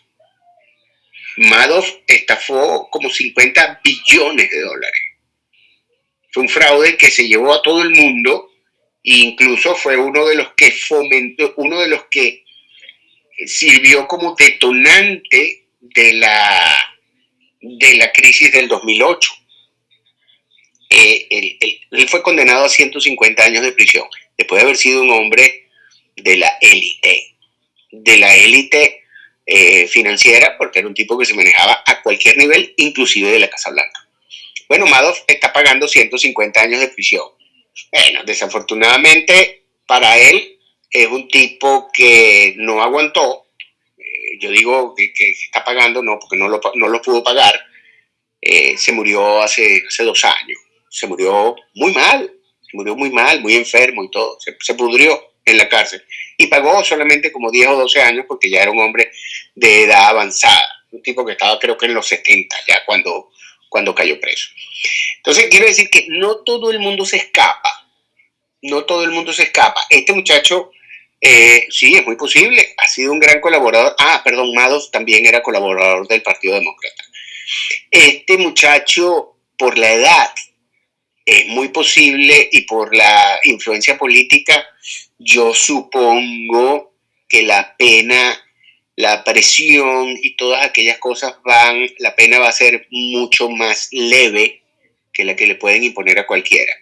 Madoff estafó como 50 billones de dólares. Fue un fraude que se llevó a todo el mundo e incluso fue uno de los que fomentó, uno de los que sirvió como detonante de la, de la crisis del 2008. eh, él, fue condenado a 150 años de prisión, después de haber sido un hombre de la élite, de la élite eh, financiera, porque era un tipo que se manejaba a cualquier nivel, inclusive de la Casa Blanca. Bueno, Madoff está pagando 150 años de prisión. Bueno, desafortunadamente para él es un tipo que no aguantó. Eh, yo digo que, está pagando, no, porque no lo, no lo pudo pagar. Eh, se murió hace, hace dos años. Se murió muy mal, murió muy mal, muy enfermo y todo. Se pudrió en la cárcel. Y pagó solamente como 10 o 12 años porque ya era un hombre de edad avanzada. Un tipo que estaba creo que en los 70 ya cuando, cuando cayó preso. Entonces quiero decir que no todo el mundo se escapa. No todo el mundo se escapa. Este muchacho, eh, sí, es muy posible. Ha sido un gran colaborador. Ah, perdón, Mados también era colaborador del Partido Demócrata. Este muchacho, por la edad, es muy posible y por la influencia política, yo supongo que la pena, la presión y todas aquellas cosas van, la pena va a ser mucho más leve que la que le pueden imponer a cualquiera.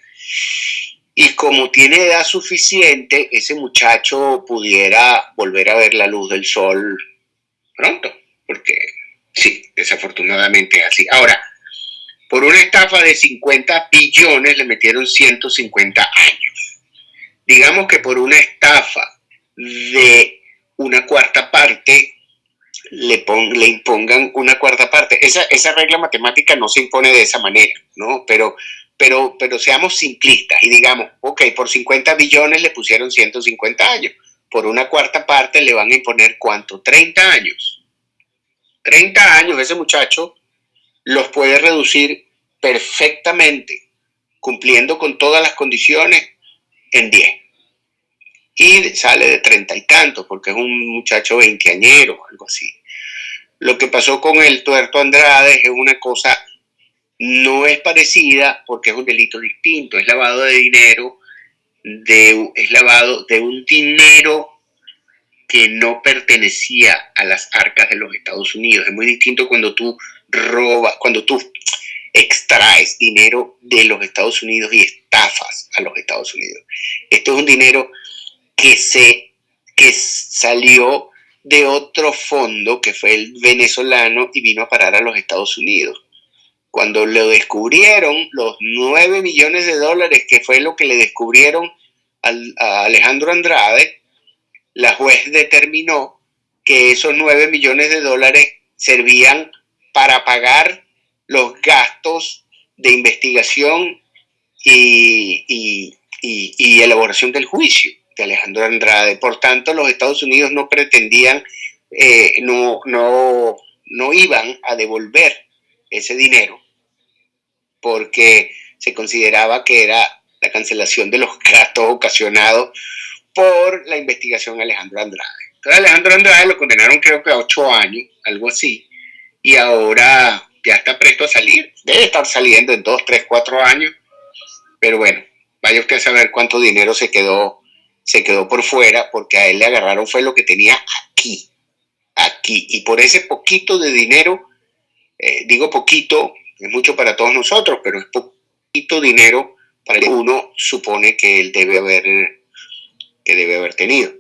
Y como tiene edad suficiente, ese muchacho pudiera volver a ver la luz del sol pronto, porque sí, desafortunadamente es así. Ahora, por una estafa de 50 billones le metieron 150 años. Digamos que por una estafa de una cuarta parte le, impongan una cuarta parte. Esa, esa regla matemática no se impone de esa manera, ¿no? Pero, pero, pero seamos simplistas y digamos, ok, por 50 billones le pusieron 150 años. Por una cuarta parte le van a imponer cuánto? 30 años. 30 años ese muchacho los puede reducir perfectamente, cumpliendo con todas las condiciones, en 10. Y sale de treinta y tantos, porque es un muchacho veinteañero, algo así. Lo que pasó con el tuerto Andrade es una cosa, no es parecida porque es un delito distinto, es lavado de dinero, de, es lavado de un dinero que no pertenecía a las arcas de los Estados Unidos. Es muy distinto cuando tú robas, cuando tú extraes dinero de los Estados Unidos y estafas a los Estados Unidos. Esto es un dinero que se que salió de otro fondo que fue el venezolano y vino a parar a los Estados Unidos. Cuando lo descubrieron, los 9 millones de dólares, que fue lo que le descubrieron a Alejandro Andrade, la juez determinó que esos 9 millones de dólares servían para pagar los gastos de investigación y, elaboración del juicio de Alejandro Andrade. Por tanto, los Estados Unidos no pretendían, eh, no, no, no iban a devolver ese dinero porque se consideraba que era la cancelación de los gastos ocasionados por la investigación Alejandro Andrade. Entonces Alejandro Andrade lo condenaron creo que a ocho años, algo así, y ahora ya está presto a salir. Debe estar saliendo en dos, tres, cuatro años, pero bueno, vaya usted a saber cuánto dinero se quedó, se quedó por fuera, porque a él le agarraron fue lo que tenía aquí, aquí, y por ese poquito de dinero, eh, digo poquito, es mucho para todos nosotros, pero es poquito dinero para que uno supone que él debe haber que debe haber tenido.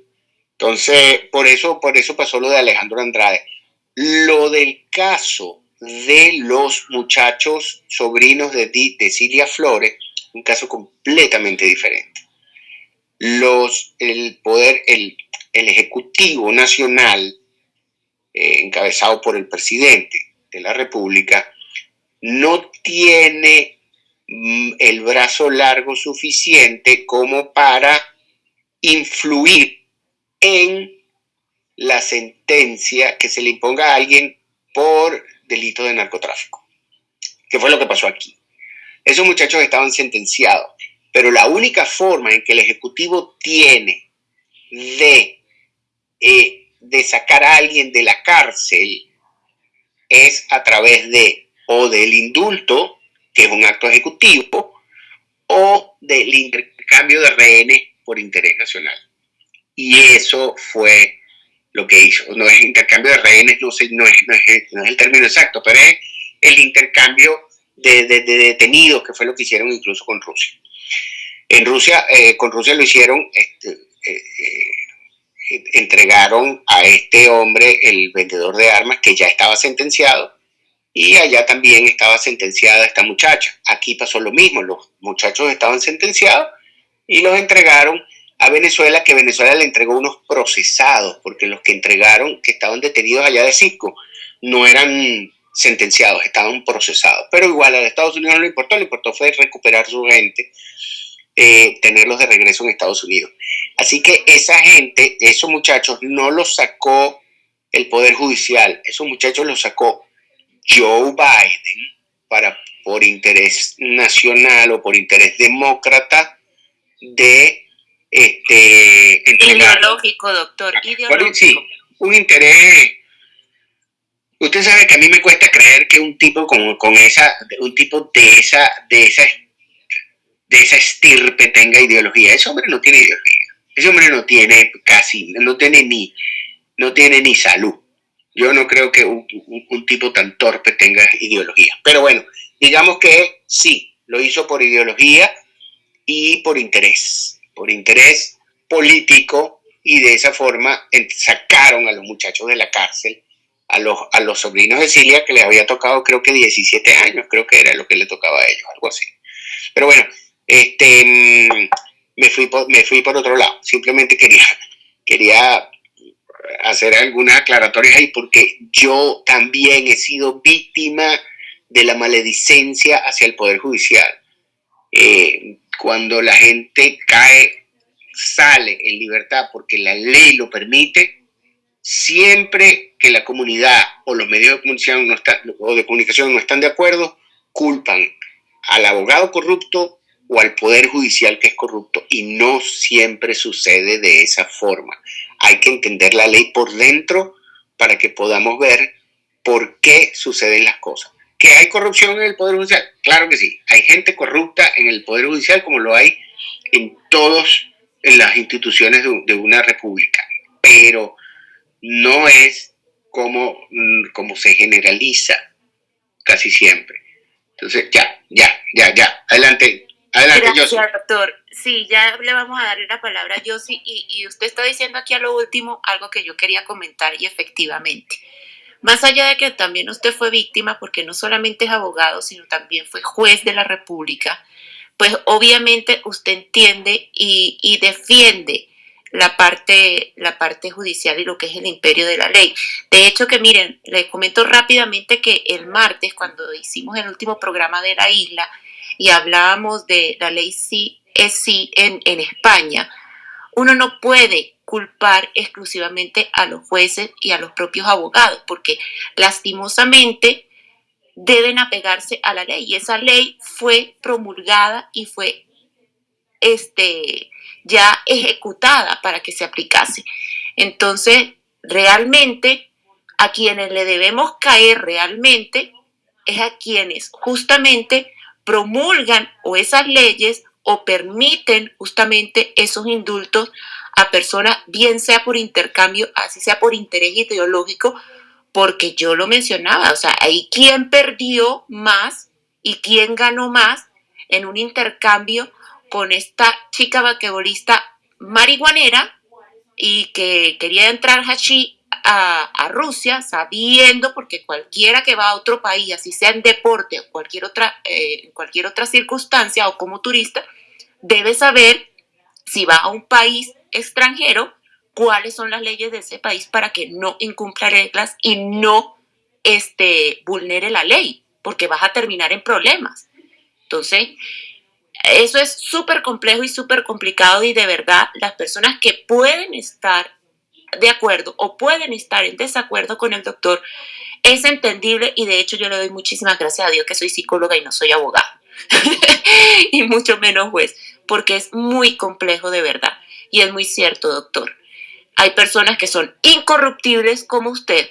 Entonces, por eso, por eso pasó lo de Alejandro Andrade. Lo del caso de los muchachos sobrinos de, de Cilia Flores, un caso completamente diferente. Los, el poder, el, el Ejecutivo Nacional, eh, encabezado por el presidente de la República, no tiene mm, el brazo largo suficiente como para influir en la sentencia que se le imponga a alguien por delito de narcotráfico, que fue lo que pasó aquí. Esos muchachos estaban sentenciados, pero la única forma en que el Ejecutivo tiene de, eh, de sacar a alguien de la cárcel es a través de o del indulto, que es un acto ejecutivo, o del intercambio de rehenes por interés nacional. Y eso fue lo que hizo. No es intercambio de rehenes, no, sé, no, es, no, es, el término exacto, pero es el intercambio de, detenidos, que fue lo que hicieron incluso con Rusia. En Rusia, eh, con Rusia lo hicieron, este, eh, entregaron a este hombre, el vendedor de armas, que ya estaba sentenciado, y allá también estaba sentenciada esta muchacha. Aquí pasó lo mismo, los muchachos estaban sentenciados y los entregaron a Venezuela, que Venezuela le entregó unos procesados, porque los que entregaron, que estaban detenidos allá de Cisco, no eran sentenciados, estaban procesados. Pero igual a Estados Unidos no le importó, le importó fue recuperar su gente, eh, tenerlos de regreso en Estados Unidos. Así que esa gente, esos muchachos, no los sacó el Poder Judicial, esos muchachos los sacó Joe Biden para por interés nacional o por interés demócrata de este ideológico, doctor, ideológico. Sí, un interés Usted sabe que a mí me cuesta creer que un tipo con, con esa, un tipo de esa, de esa, de esa estirpe tenga ideología. Ese hombre no tiene ideología. Ese hombre no tiene casi, no tiene ni, no tiene ni salud. Yo no creo que un, un tipo tan torpe tenga ideología. Pero bueno, digamos que sí, lo hizo por ideología y por interés, por interés político y de esa forma sacaron a los muchachos de la cárcel a los, a los sobrinos de Cilia que les había tocado creo que 17 años, creo que era lo que le tocaba a ellos, algo así. Pero bueno, este, mm, me, fui por, me fui por otro lado, simplemente quería, quería hacer algunas aclaratorias ahí porque yo también he sido víctima de la maledicencia hacia el Poder Judicial. Eh, cuando la gente cae, sale en libertad porque la ley lo permite, siempre que la comunidad o los medios de comunicación no están, de acuerdo, culpan al abogado corrupto o al poder judicial que es corrupto y no siempre sucede de esa forma. Hay que entender la ley por dentro para que podamos ver por qué suceden las cosas. ¿Que hay corrupción en el Poder Judicial? Claro que sí. Hay gente corrupta en el Poder Judicial como lo hay en todas las instituciones de una república. Pero no es como, mm, como se generaliza casi siempre. Entonces, ya, ya, ya, ya. Adelante, adelante, Gracias, doctor. Sí, ya le vamos a darle la palabra a Yossi y, y usted está diciendo aquí a lo último algo que yo quería comentar y efectivamente. Más allá de que también usted fue víctima, porque no solamente es abogado, sino también fue juez de la República, pues obviamente usted entiende y, y defiende la parte, la parte judicial y lo que es el imperio de la ley. De hecho, que miren, les comento rápidamente que el martes, cuando hicimos el último programa de la isla y hablábamos de la ley sí es sí en, en España, uno no puede culpar exclusivamente a los jueces y a los propios abogados, porque lastimosamente deben apegarse a la ley y esa ley fue promulgada y fue este, ya ejecutada para que se aplicase. Entonces, realmente, a quienes le debemos caer realmente es a quienes justamente promulgan o esas leyes o permiten justamente esos indultos a personas, bien sea por intercambio, así sea por interés ideológico, porque yo lo mencionaba, o sea, hay quien perdió más y quien ganó más en un intercambio con esta chica vaquebolista marihuanera y que quería entrar hashi a, a, Rusia sabiendo, porque cualquiera que va a otro país, así sea en deporte o cualquier otra, eh, cualquier otra circunstancia o como turista, debe saber si va a un país extranjero, cuáles son las leyes de ese país para que no incumpla reglas y no este, vulnere la ley, porque vas a terminar en problemas. Entonces, eso es súper complejo y súper complicado y de verdad las personas que pueden estar de acuerdo o pueden estar en desacuerdo con el doctor es entendible y de hecho yo le doy muchísimas gracias a Dios que soy psicóloga y no soy abogada y mucho menos juez porque es muy complejo de verdad y es muy cierto doctor. Hay personas que son incorruptibles como usted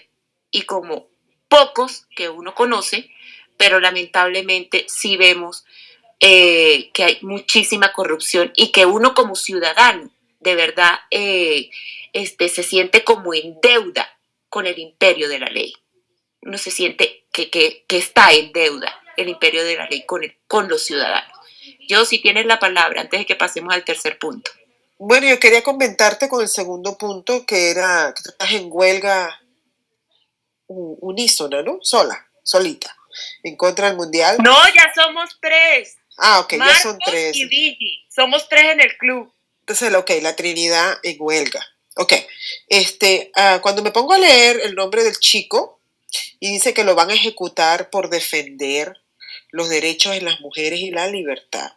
y como pocos que uno conoce, pero lamentablemente sí vemos eh, que hay muchísima corrupción y que uno como ciudadano de verdad eh, este, se siente como en deuda con el imperio de la ley. Uno se siente que, que, que está en deuda. el imperio de la ley con, con los ciudadanos. Yo, si tienes la palabra, antes de que pasemos al tercer punto. Bueno, yo quería comentarte con el segundo punto, que era que estás en huelga unísona, ¿no? Sola, solita, en contra del mundial. No, ya somos tres. Ah, ok, ya son tres. Y Vigi. Somos tres en el club. Entonces, ok, la Trinidad en huelga. Ok, este, ah, cuando me pongo a leer el nombre del chico y dice que lo van a ejecutar por defender los derechos de las mujeres y la libertad.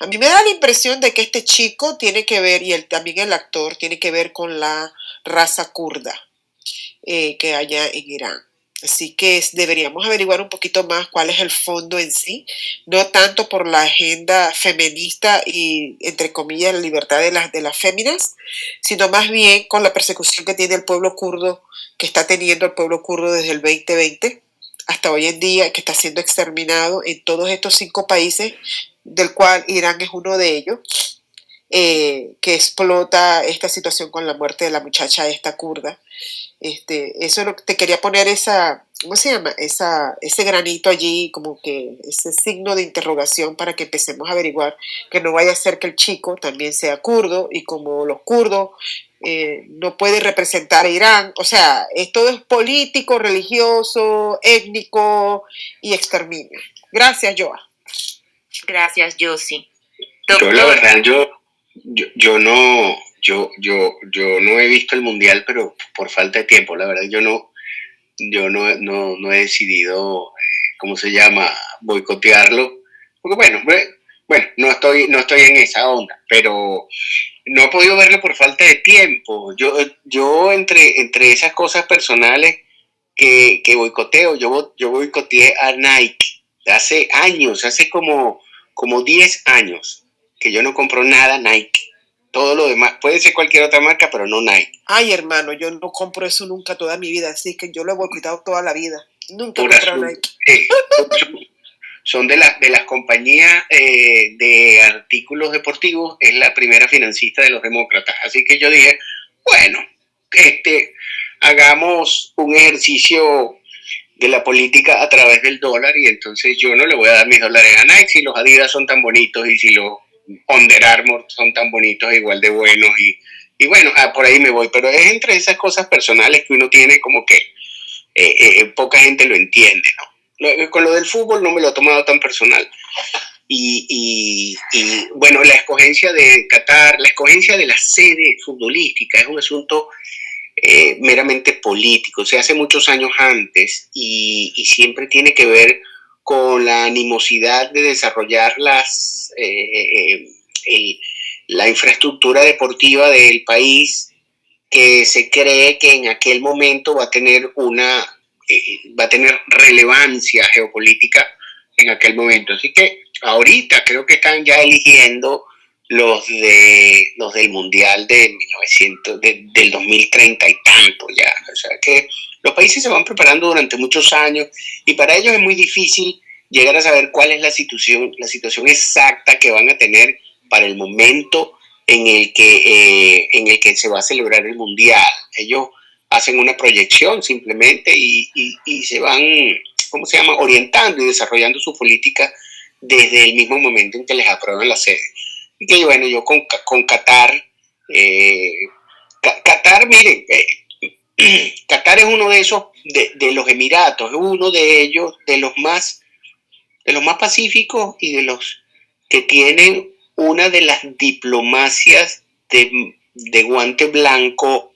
A mí me da la impresión de que este chico tiene que ver, y también el actor, tiene que ver con la raza kurda eh, que haya en Irán. Así que deberíamos averiguar un poquito más cuál es el fondo en sí, no tanto por la agenda feminista y, entre comillas, la libertad de las, de las féminas, sino más bien con la persecución que tiene el pueblo kurdo, que está teniendo el pueblo kurdo desde el 2020 hasta hoy en día, que está siendo exterminado en todos estos cinco países, del cual Irán es uno de ellos, eh, que explota esta situación con la muerte de la muchacha esta kurda. Este, eso lo, te quería poner esa, ¿cómo se llama? Esa, ese granito allí, como que ese signo de interrogación para que empecemos a averiguar que no vaya a ser que el chico también sea kurdo y como los kurdos eh, no puede representar a Irán, o sea, todo es político, religioso, étnico y exterminio. Gracias, Joa. Gracias, Josie. Yo la verdad, yo, yo, no, yo, yo, yo no he visto el mundial, pero por falta de tiempo, la verdad, yo no, yo no, no, he decidido, eh, ¿cómo se llama?, boicotearlo. Porque bueno, bueno, no estoy, no estoy en esa onda, pero no he podido verlo por falta de tiempo. Yo, yo entre, entre esas cosas personales que, que boicoteo, yo, yo boicoteé a Nike hace años, hace como como 10 años que yo no compro nada Nike. Todo lo demás, puede ser cualquier otra marca, pero no Nike. Ay, hermano, yo no compro eso nunca toda mi vida, así que yo lo he boicotado toda la vida. Nunca he comprado Nike. Eh, son de, las de las compañías eh, de artículos deportivos, es la primera financista de los demócratas. Así que yo dije, bueno, este, hagamos un ejercicio de la política a través del dólar y entonces yo no le voy a dar mis dólares a Nike si los Adidas son tan bonitos y si los Under Armour son tan bonitos igual de buenos y, y bueno, ah, por ahí me voy, pero es entre esas cosas personales que uno tiene como que eh, eh, poca gente lo entiende, ¿no? con lo del fútbol no me lo he tomado tan personal. Y, y, bueno, la escogencia de Qatar, la escogencia de la sede futbolística es un asunto eh, meramente político, se hace muchos años antes y, siempre tiene que ver con la animosidad de desarrollar las, eh, eh, la infraestructura deportiva del país que se cree que en aquel momento va a tener una va a tener relevancia geopolítica en aquel momento. Así que ahorita creo que están ya eligiendo los de los del mundial de 1900 del 2030 y tanto ya. O sea que los países se van preparando durante muchos años y para ellos es muy difícil llegar a saber cuál es la situación la situación exacta que van a tener para el momento en el que eh, en el que se va a celebrar el mundial. Ellos hacen una proyección simplemente y, y se van cómo se llama orientando y desarrollando su política desde el mismo momento en que les aprueban la sede y bueno, yo con, con Qatar, eh, Qatar, miren, eh, Qatar es uno de esos, de, los Emiratos, es uno de ellos, de los más, de los más pacíficos y de los que tienen una de las diplomacias de, guante blanco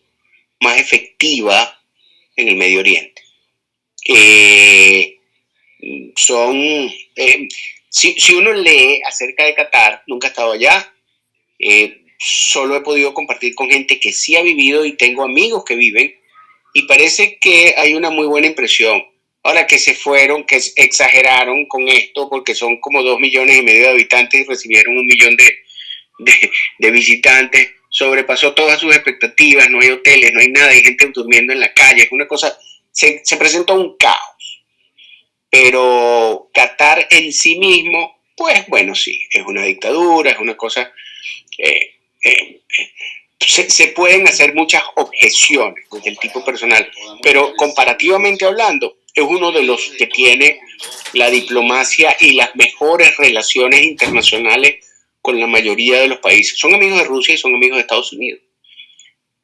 más efectiva en el Medio Oriente. Eh, son, si, uno lee acerca de Qatar, nunca he estado allá, eh, solo he podido compartir con gente que sí ha vivido y tengo amigos que viven y parece que hay una muy buena impresión. Ahora que se fueron, que exageraron con esto porque son como dos millones y medio de habitantes y recibieron un millón de, visitantes, sobrepasó todas sus expectativas, no hay hoteles, no hay nada, hay gente durmiendo en la calle, una cosa, se, se presentó un caos pero Qatar en sí mismo, pues bueno, sí, es una dictadura, es una cosa... Eh, eh, eh, se, pueden hacer muchas objeciones desde el tipo personal, pero comparativamente hablando, es uno de los que tiene la diplomacia y las mejores relaciones internacionales con la mayoría de los países. Son amigos de Rusia y son amigos de Estados Unidos.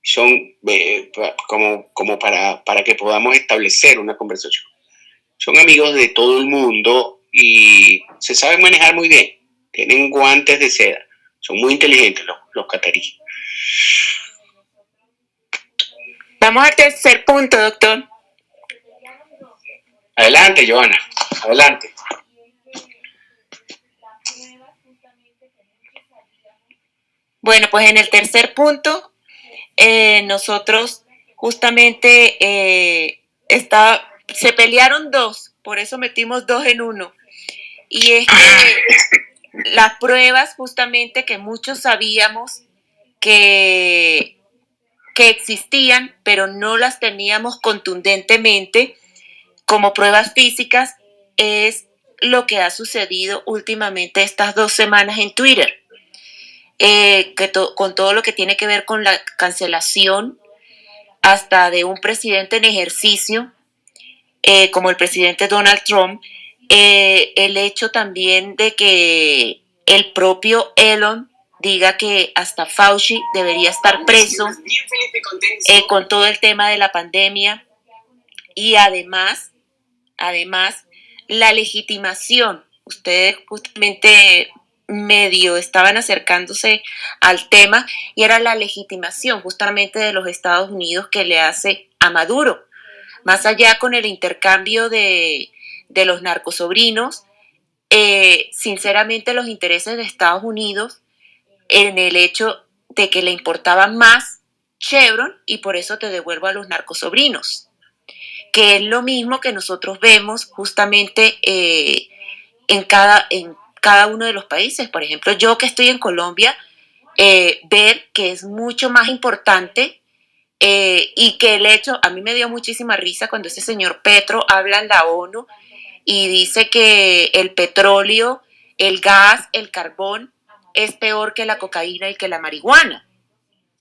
Son como, como para, para que podamos establecer una conversación. Son amigos de todo el mundo y se saben manejar muy bien. Tienen guantes de seda. Son muy inteligentes los, los cataríes. Vamos al tercer punto, doctor. Adelante, Joana. Adelante. Bueno, pues en el tercer punto, eh, nosotros justamente eh, está, se pelearon dos, por eso metimos dos en uno. Y es que las pruebas justamente que muchos sabíamos que, que existían, pero no las teníamos contundentemente como pruebas físicas, es lo que ha sucedido últimamente estas dos semanas en Twitter eh, que con todo lo que tiene que ver con la cancelación hasta de un presidente en ejercicio, eh, como el presidente Donald Trump, eh, el hecho también de que el propio Elon diga que hasta Fauci debería estar preso con todo el tema de la pandemia y además, además, la legitimación. Ustedes justamente medio estaban acercándose al tema y era la legitimación justamente de los Estados Unidos que le hace a Maduro. Más allá con el intercambio de, de los narcosobrinos, eh, sinceramente los intereses de Estados Unidos en el hecho de que le importaba más Chevron y por eso te devuelvo a los narcosobrinos, que es lo mismo que nosotros vemos justamente eh, en, cada, en cada uno de los países. Por ejemplo, yo que estoy en Colombia, eh, ver que es mucho más importante eh, y que el hecho, a mí me dio muchísima risa cuando ese señor Petro habla en la ONU y dice que el petróleo, el gas, el carbón es peor que la cocaína y que la marihuana.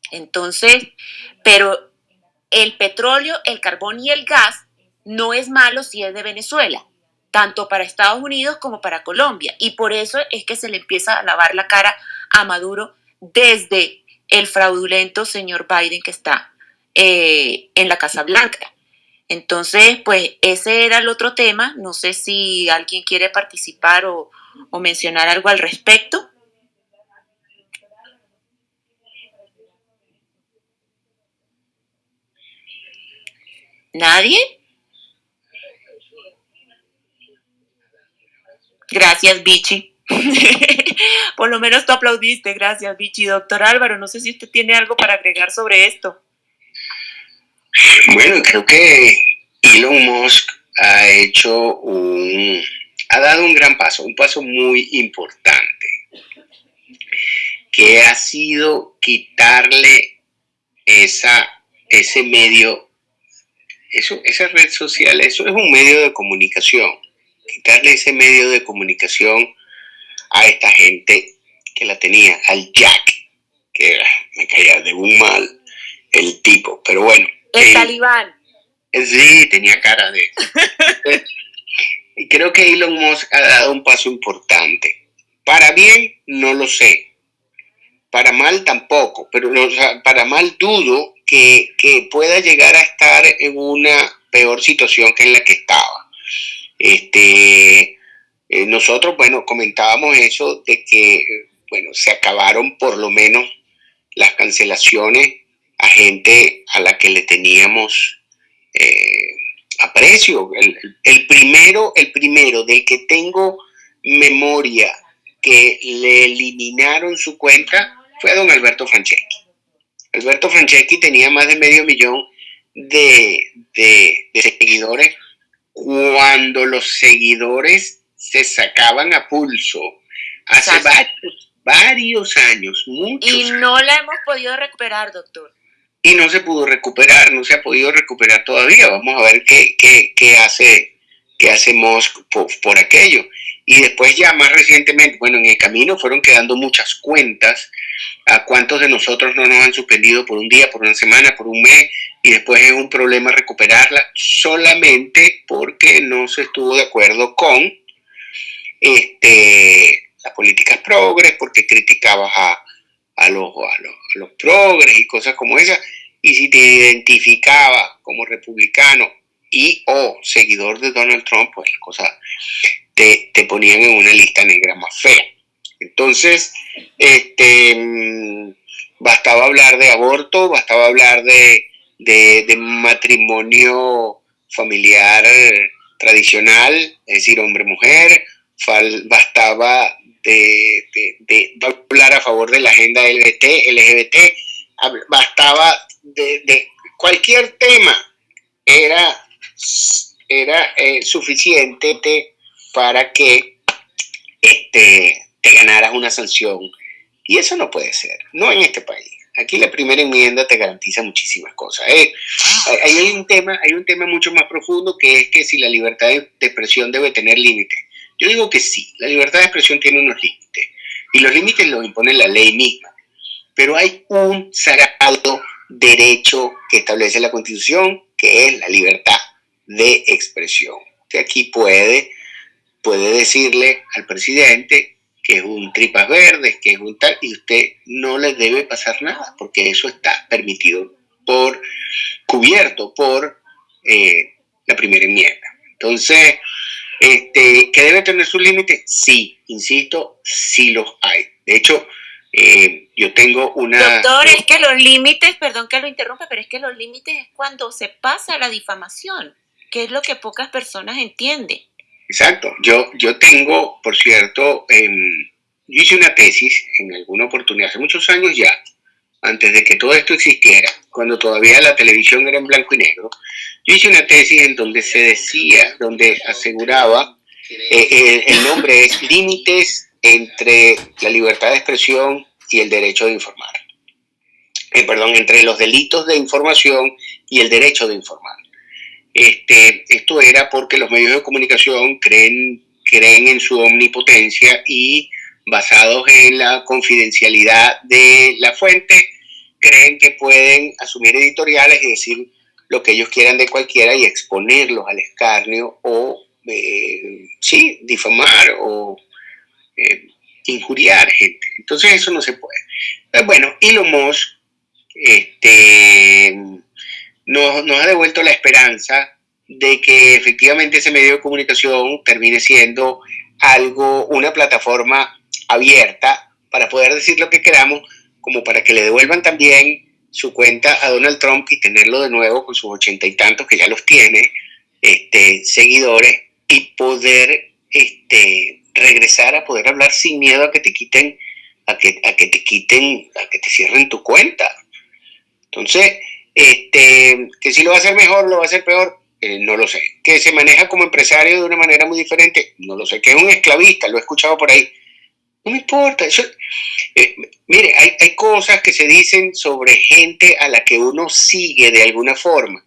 Entonces, pero el petróleo, el carbón y el gas no es malo si es de Venezuela tanto para Estados Unidos como para Colombia. Y por eso es que se le empieza a lavar la cara a Maduro desde el fraudulento señor Biden que está eh, en la Casa Blanca. Entonces, pues ese era el otro tema. No sé si alguien quiere participar o, o mencionar algo al respecto. ¿Nadie? Gracias, Vichy. Por lo menos tú aplaudiste. Gracias, Vichy. Doctor Álvaro, no sé si usted tiene algo para agregar sobre esto. Bueno, creo que Elon Musk ha hecho un, ha dado un gran paso, un paso muy importante, que ha sido quitarle esa, ese medio, eso, esa red social, eso es un medio de comunicación quitarle ese medio de comunicación a esta gente que la tenía, al Jack, que me caía de un mal el tipo, pero bueno. El talibán. Sí, tenía cara de... y creo que Elon Musk ha dado un paso importante. Para bien, no lo sé. Para mal tampoco, pero para mal dudo que, que pueda llegar a estar en una peor situación que en la que estaba. Este, eh, nosotros, bueno, comentábamos eso de que, bueno, se acabaron por lo menos las cancelaciones a gente a la que le teníamos eh, aprecio. El, primero, el primero del que tengo memoria que le eliminaron su cuenta fue a don Alberto Franceschi. Alberto Franceschi tenía más de medio millón de, de seguidores cuando los seguidores se sacaban a pulso hace varios, años, muchos. Y no la hemos podido recuperar, doctor. Y no se pudo recuperar, no se ha podido recuperar todavía. Vamos a ver qué, qué, qué hace, qué hace por, aquello. Y después ya más recientemente, bueno, en el camino fueron quedando muchas cuentas. ¿A cuántos de nosotros no nos han suspendido por un día, por una semana, por un mes? y después es un problema recuperarla solamente porque no se estuvo de acuerdo con este, las políticas progres, porque criticabas a, a, los, a, los, los progres y cosas como esas, y si te identificabas como republicano y o seguidor de Donald Trump, pues las cosas te, te ponían en una lista negra más fea. Entonces, este, mm, bastaba hablar de aborto, bastaba hablar de, de, matrimonio familiar tradicional, es decir, hombre-mujer, bastaba de, de, hablar a favor de la agenda LGBT, LGBT bastaba de, cualquier tema, era, era eh, suficiente para que este, te ganaras una sanción. Y eso no puede ser, no en este país. Aquí la primera enmienda te garantiza muchísimas cosas. Eh, hay, un tema, hay un tema mucho más profundo que es que si la libertad de, expresión debe tener límites. Yo digo que sí, la libertad de expresión tiene unos límites. Y los límites los impone la ley misma. Pero hay un sagrado derecho que establece la Constitución, que es la libertad de expresión. Usted aquí puede, puede decirle al presidente que es un tripas verdes, que es un tal, y usted no le debe pasar nada, porque eso está permitido por, cubierto por eh, la primera enmienda. Entonces, este, ¿que debe tener sus límites? Sí, insisto, sí los hay. De hecho, eh, yo tengo una... Doctor, es que los límites, perdón que lo interrumpa, pero es que los límites es cuando se pasa la difamación, que es lo que pocas personas entienden. Exacto. Yo, yo tengo, por cierto, em, yo hice una tesis en alguna oportunidad, hace muchos años ya, antes de que todo esto existiera, cuando todavía la televisión era en blanco y negro, yo hice una tesis en donde se decía, donde aseguraba, eh, eh, el nombre es Límites entre la libertad de expresión y el derecho de informar. Eh, perdón, entre los delitos de información y el derecho de informar. Este, esto era porque los medios de comunicación creen, creen en su omnipotencia y basados en la confidencialidad de la fuente, creen que pueden asumir editoriales y decir lo que ellos quieran de cualquiera y exponerlos al escarnio o, eh, sí, difamar o eh, injuriar gente. Entonces eso no se puede. Pues bueno, Elon Musk este, nos, ha devuelto la esperanza de que efectivamente ese medio de comunicación termine siendo algo, una plataforma abierta para poder decir lo que queramos, como para que le devuelvan también su cuenta a Donald Trump y tenerlo de nuevo con sus ochenta y tantos que ya los tiene, este, seguidores, y poder este, regresar a poder hablar sin miedo a que te quiten, a que, a que te quiten, a que te cierren tu cuenta. Entonces, este, que si lo va a hacer mejor, lo va a hacer peor, eh, no lo sé. Que se maneja como empresario de una manera muy diferente, no lo sé. Que es un esclavista, lo he escuchado por ahí. No me importa. Eso, eh, mire, hay, hay cosas que se dicen sobre gente a la que uno sigue de alguna forma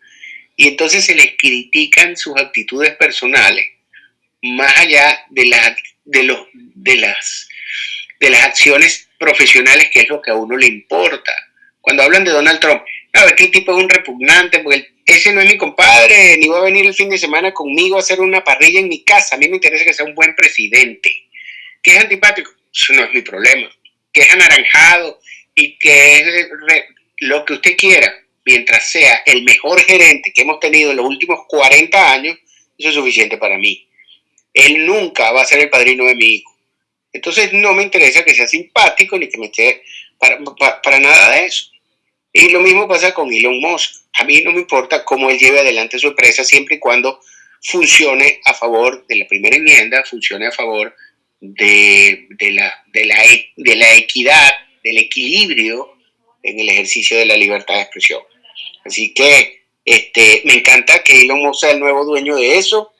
y entonces se les critican sus actitudes personales más allá de, las de, los, de, las, de las acciones profesionales, que es lo que a uno le importa. Cuando hablan de Donald Trump, ver, qué tipo es un repugnante, porque ese no es mi compadre, ni va a venir el fin de semana conmigo a hacer una parrilla en mi casa. A mí me interesa que sea un buen presidente. Que es antipático, eso no es mi problema. Que es anaranjado y que es lo que usted quiera, mientras sea el mejor gerente que hemos tenido en los últimos 40 años, eso es suficiente para mí. Él nunca va a ser el padrino de mi hijo. Entonces no me interesa que sea simpático ni que me esté para, nada de eso. Y lo mismo pasa con Elon Musk. A mí no me importa cómo él lleve adelante su empresa siempre y cuando funcione a favor de la primera enmienda, funcione a favor de, la, de, la, de la equidad, del equilibrio en el ejercicio de la libertad de expresión. Así que este, me encanta que Elon Musk sea el nuevo dueño de eso.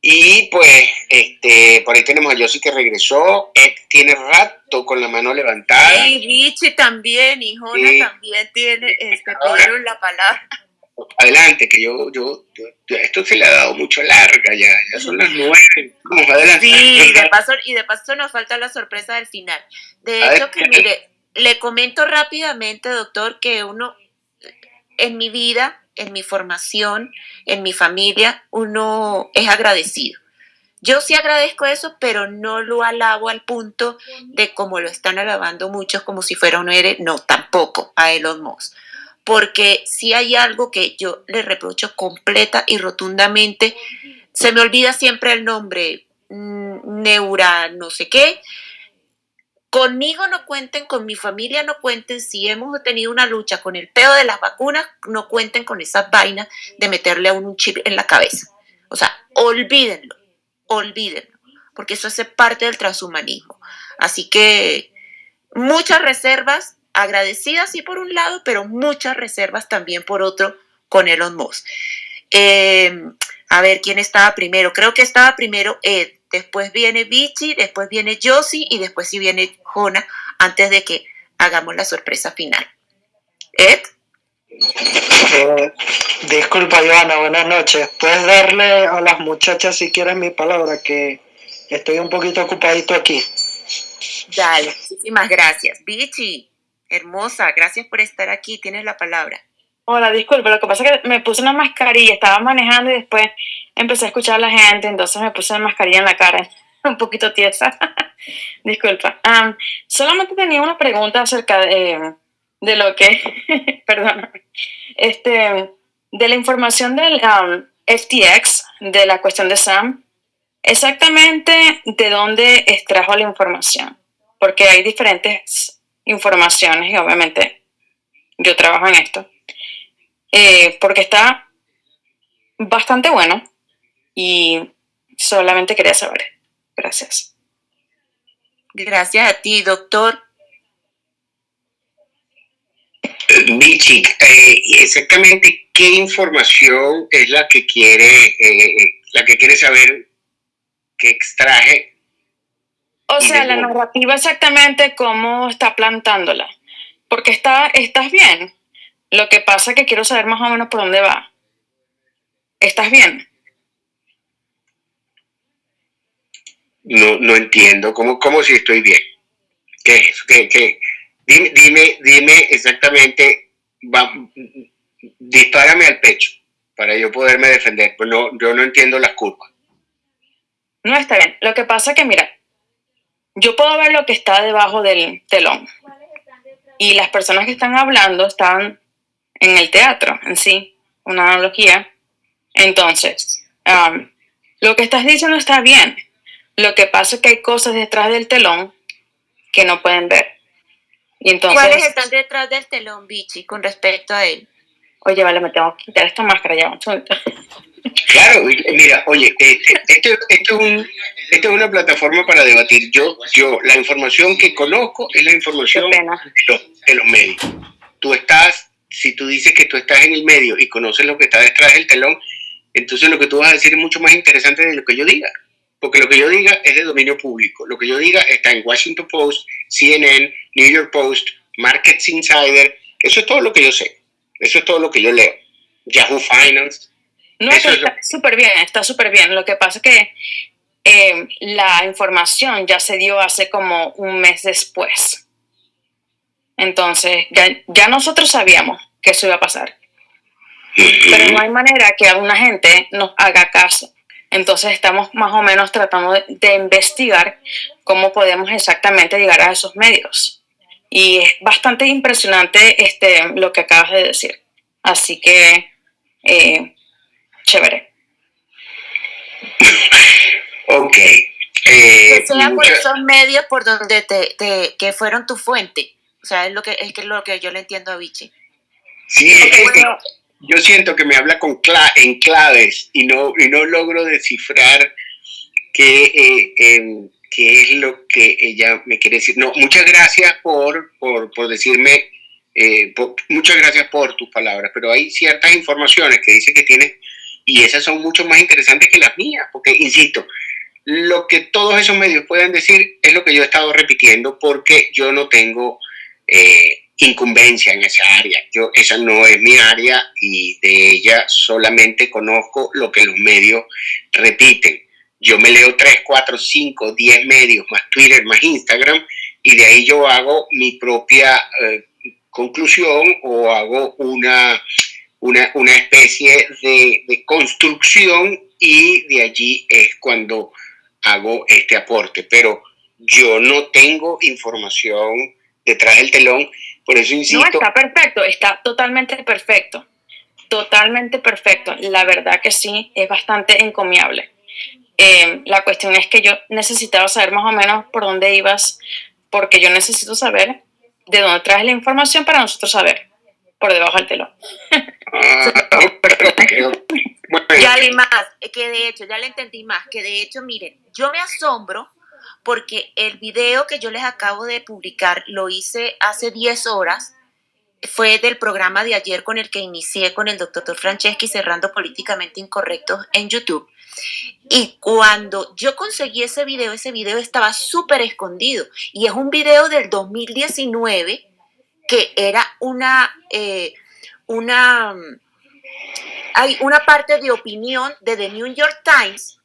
Y pues, este, por ahí tenemos a Yossi que regresó. Ed tiene rato con la mano levantada. Y Richie también, y Jona también tiene, este, pidieron la palabra. Adelante, que yo, yo, esto se le ha dado mucho larga ya, ya son las nueve. Vamos adelante. Sí, y de paso, y de paso nos falta la sorpresa del final. De hecho, que mire, le comento rápidamente, doctor, que uno en mi vida, en mi formación, en mi familia, uno es agradecido. Yo sí agradezco eso, pero no lo alabo al punto de como lo están alabando muchos como si fuera un héroe. No, tampoco a Elon Musk. Porque si hay algo que yo le reprocho completa y rotundamente, se me olvida siempre el nombre, mm, Neura no sé qué, Conmigo no cuenten, con mi familia no cuenten. Si hemos tenido una lucha con el pedo de las vacunas, no cuenten con esas vainas de meterle a un chip en la cabeza. O sea, olvídenlo, olvídenlo, porque eso hace parte del transhumanismo. Así que muchas reservas, agradecidas sí por un lado, pero muchas reservas también por otro con Elon Musk. Eh, a ver, ¿quién estaba primero? Creo que estaba primero Ed después viene Vichy, después viene Josie y después sí viene Jona antes de que hagamos la sorpresa final. Ed. Eh, disculpa, Joana, buenas noches. Puedes darle a las muchachas si quieres mi palabra, que estoy un poquito ocupadito aquí. Dale, muchísimas gracias. Vichy, hermosa, gracias por estar aquí. Tienes la palabra. Hola, disculpe, lo que pasa es que me puse una mascarilla, estaba manejando y después empecé a escuchar a la gente, entonces me puse una mascarilla en la cara, un poquito tiesa. Disculpa. solamente tenía una pregunta acerca de, de lo que, perdón, este, de la información del FTX, de la cuestión de Sam, exactamente de dónde extrajo la información, porque hay diferentes informaciones y obviamente yo trabajo en esto. Eh, porque está bastante bueno y solamente quería saber. Gracias. Gracias a ti, doctor. Michi, eh, exactamente qué información es la que quiere, eh, la que quiere saber que extraje. O sea, la narrativa exactamente cómo está plantándola. Porque está, estás bien. Lo que pasa es que quiero saber más o menos por dónde va. ¿Estás bien? No, no entiendo. ¿Cómo, ¿Cómo si estoy bien? ¿Qué ¿Qué, qué? Dime, dime, dime exactamente, va, dispárame al pecho para yo poderme defender. Pues no, yo no entiendo las curvas. No está bien. Lo que pasa es que, mira, yo puedo ver lo que está debajo del telón. Y las personas que están hablando están en el teatro en sí, una analogía. Entonces, um, lo que estás diciendo está bien. Lo que pasa es que hay cosas detrás del telón que no pueden ver. Y entonces, ¿Cuáles están detrás del telón, Bichi, con respecto a él? Oye, vale, me tengo que quitar esta máscara ya. Claro, mira, oye, eh, eh, esto, esto, es esto, es una plataforma para debatir. Yo, yo, la información que conozco es la información de de los medios. Tú estás si tú dices que tú estás en el medio y conoces lo que está detrás del telón, entonces lo que tú vas a decir es mucho más interesante de lo que yo diga. Porque lo que yo diga es de dominio público. Lo que yo diga está en Washington Post, CNN, New York Post, Markets Insider. Eso es todo lo que yo sé. Eso es todo lo que yo leo. Yahoo Finance. No, está súper bien, está súper bien. Lo que pasa es que eh, la información ya se dio hace como un mes después. Entonces, ya, nosotros sabíamos que eso iba a pasar. Pero no hay manera que alguna gente nos haga caso. Entonces estamos más o menos tratando de, investigar cómo podemos exactamente llegar a esos medios. Y es bastante impresionante este, lo que acabas de decir. Así que, eh, chévere. Ok. Eh, sea por esos medios por donde te, que fueron tu fuente. O sea, es lo que, es que lo que yo le entiendo a Vichy. Sí, yo siento que me habla con en claves y no, y no logro descifrar qué, eh, em, qué es lo que ella me quiere decir. No, muchas gracias por, por, por decirme, eh, muchas gracias por tus palabras, pero hay ciertas informaciones que dice que tienes y esas son mucho más interesantes que las mías, porque, insisto, lo que todos esos medios pueden decir es lo que yo he estado repitiendo porque yo no tengo eh, incumbencia en esa área. Yo, esa no es mi área y de ella solamente conozco lo que los medios repiten. Yo me leo 3, 4, 5, 10 medios, más Twitter, más Instagram, y de ahí yo hago mi propia eh, conclusión o hago una, una, una especie de, de construcción y de allí es cuando hago este aporte. Pero yo no tengo información detrás del telón, por eso insisto. No, está perfecto, está totalmente perfecto, totalmente perfecto. La verdad que sí, es bastante encomiable. Eh, la cuestión es que yo necesitaba saber más o menos por dónde ibas, porque yo necesito saber de dónde traes la información para nosotros saber por debajo del telón. Ya le más, que de hecho, ya le entendí más, que de hecho, miren, yo me asombro porque el video que yo les acabo de publicar lo hice hace 10 horas, fue del programa de ayer con el que inicié con el doctor Franceschi cerrando políticamente incorrectos en YouTube. Y cuando yo conseguí ese video, ese video estaba súper escondido. Y es un video del 2019 que era una, eh, una, hay una parte de opinión de The New York Times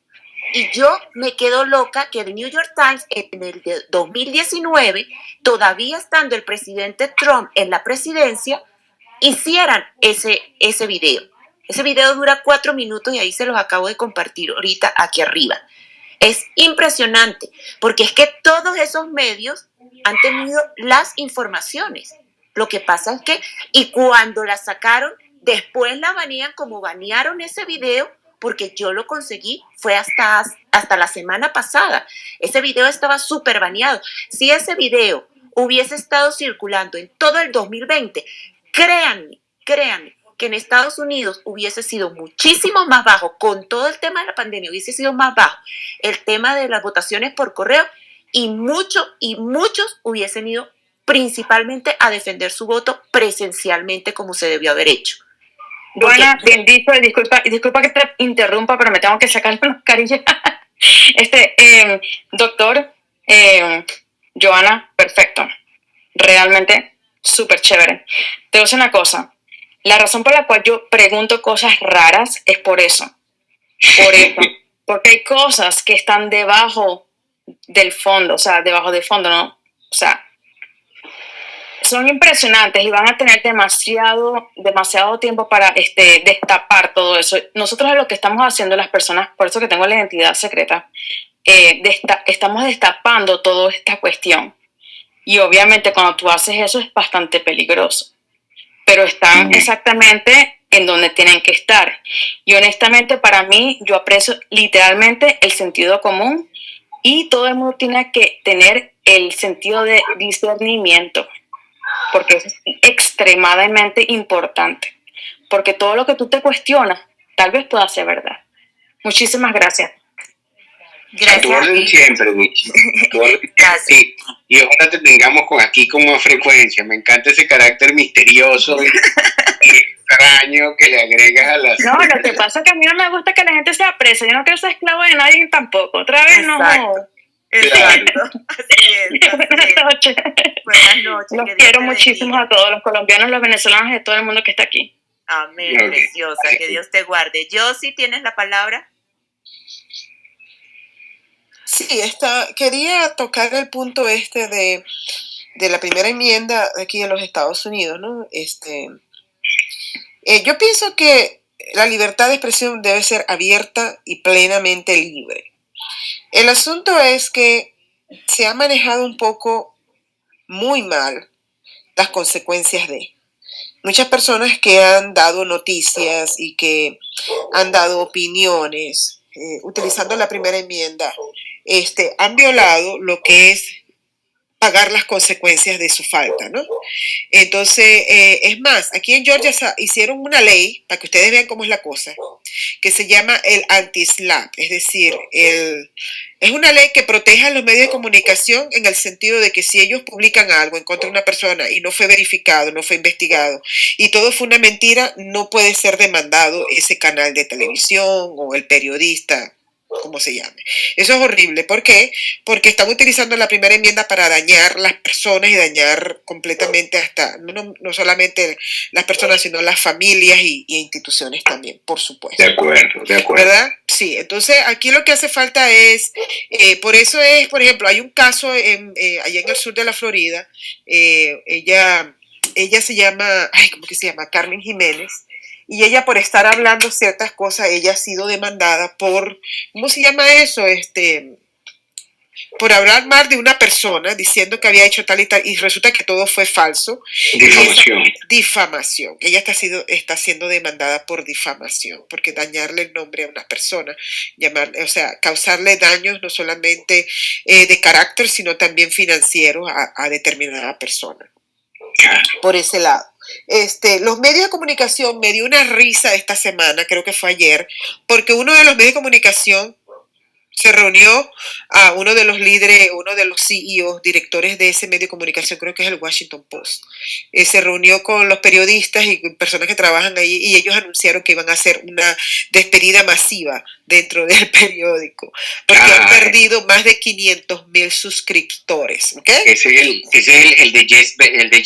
y yo me quedo loca que The New York Times en el 2019, todavía estando el presidente Trump en la presidencia, hicieran ese, ese video. Ese video dura cuatro minutos y ahí se los acabo de compartir ahorita aquí arriba. Es impresionante, porque es que todos esos medios han tenido las informaciones. Lo que pasa es que, y cuando la sacaron, después la banean como banearon ese video, porque yo lo conseguí, fue hasta, hasta la semana pasada. Ese video estaba súper baneado. Si ese video hubiese estado circulando en todo el 2020, créanme, créanme, que en Estados Unidos hubiese sido muchísimo más bajo, con todo el tema de la pandemia, hubiese sido más bajo el tema de las votaciones por correo y muchos y muchos hubiesen ido principalmente a defender su voto presencialmente como se debió haber hecho. Bueno, bien dicho, disculpa, disculpa que te interrumpa, pero me tengo que sacar la mascarilla. Este, eh, doctor, eh, Joana, perfecto. Realmente súper chévere. Te voy a decir una cosa. La razón por la cual yo pregunto cosas raras es por eso. Por eso. Porque hay cosas que están debajo del fondo, o sea, debajo del fondo, ¿no? O sea, son impresionantes y van a tener demasiado, demasiado tiempo para este, destapar todo eso. Nosotros lo que estamos haciendo las personas, por eso que tengo la identidad secreta, eh, estamos destapando toda esta cuestión. Y obviamente cuando tú haces eso es bastante peligroso. Pero están exactamente en donde tienen que estar. Y honestamente para mí yo aprecio literalmente el sentido común y todo el mundo tiene que tener el sentido de discernimiento porque es extremadamente importante, porque todo lo que tú te cuestionas tal vez pueda ser verdad. Muchísimas gracias. Gracias. siempre, Gracias. Y ojalá te tengamos con aquí con más frecuencia. Me encanta ese carácter misterioso y, extraño que le agregas a las... No, lo que pasa es que a mí no me gusta que la gente sea presa. Yo no quiero ser esclavo de nadie tampoco. Otra vez no. Exacto. Así es. Buenas noches. Buenas noches. Los quiero muchísimo a todos, los colombianos, los venezolanos y todo el mundo que está aquí. Amén, preciosa. Que Dios te guarde. Yo sí tienes la palabra. Sí, esta, quería tocar el punto este de, de la primera enmienda aquí en los Estados Unidos, ¿no? Este, eh, yo pienso que la libertad de expresión debe ser abierta y plenamente libre. El asunto es que se ha manejado un poco muy mal las consecuencias de. Muchas personas que han dado noticias y que han dado opiniones eh, utilizando la primera enmienda, este, han violado lo que es pagar las consecuencias de su falta, ¿no? Entonces, eh, es más, aquí en Georgia hicieron una ley, para que ustedes vean cómo es la cosa, que se llama el anti-slap, es decir, el, es una ley que protege a los medios de comunicación en el sentido de que si ellos publican algo en contra de una persona y no fue verificado, no fue investigado y todo fue una mentira, no puede ser demandado ese canal de televisión o el periodista como se llame. Eso es horrible. ¿Por qué? Porque están utilizando la primera enmienda para dañar las personas y dañar completamente hasta, no, no solamente las personas, sino las familias y, instituciones también, por supuesto. De acuerdo, de acuerdo. ¿Verdad? Sí, entonces aquí lo que hace falta es, eh, por eso es, por ejemplo, hay un caso en, eh, allá en el sur de la Florida, eh, ella ella se llama, ay, ¿cómo que se llama? Carmen Jiménez. Y ella por estar hablando ciertas cosas, ella ha sido demandada por, ¿cómo se llama eso? Este, por hablar mal de una persona diciendo que había hecho tal y tal, y resulta que todo fue falso. Difamación. difamación. Ella está, sido, está siendo demandada por difamación, porque dañarle el nombre a una persona, llamarle, o sea, causarle daños no solamente eh, de carácter, sino también financieros a, a determinada persona. Por ese lado. Este, los medios de comunicación me dio una risa esta semana, creo que fue ayer, porque uno de los medios de comunicación se reunió a uno de los líderes, uno de los CEOs, directores de ese medio de comunicación, creo que es el Washington Post. Eh, se reunió con los periodistas y personas que trabajan ahí y ellos anunciaron que iban a hacer una despedida masiva dentro del periódico, porque han Ah. perdido más de 500 mil suscriptores. ¿ok? Ese es, el, ese es el, el de, Be- el de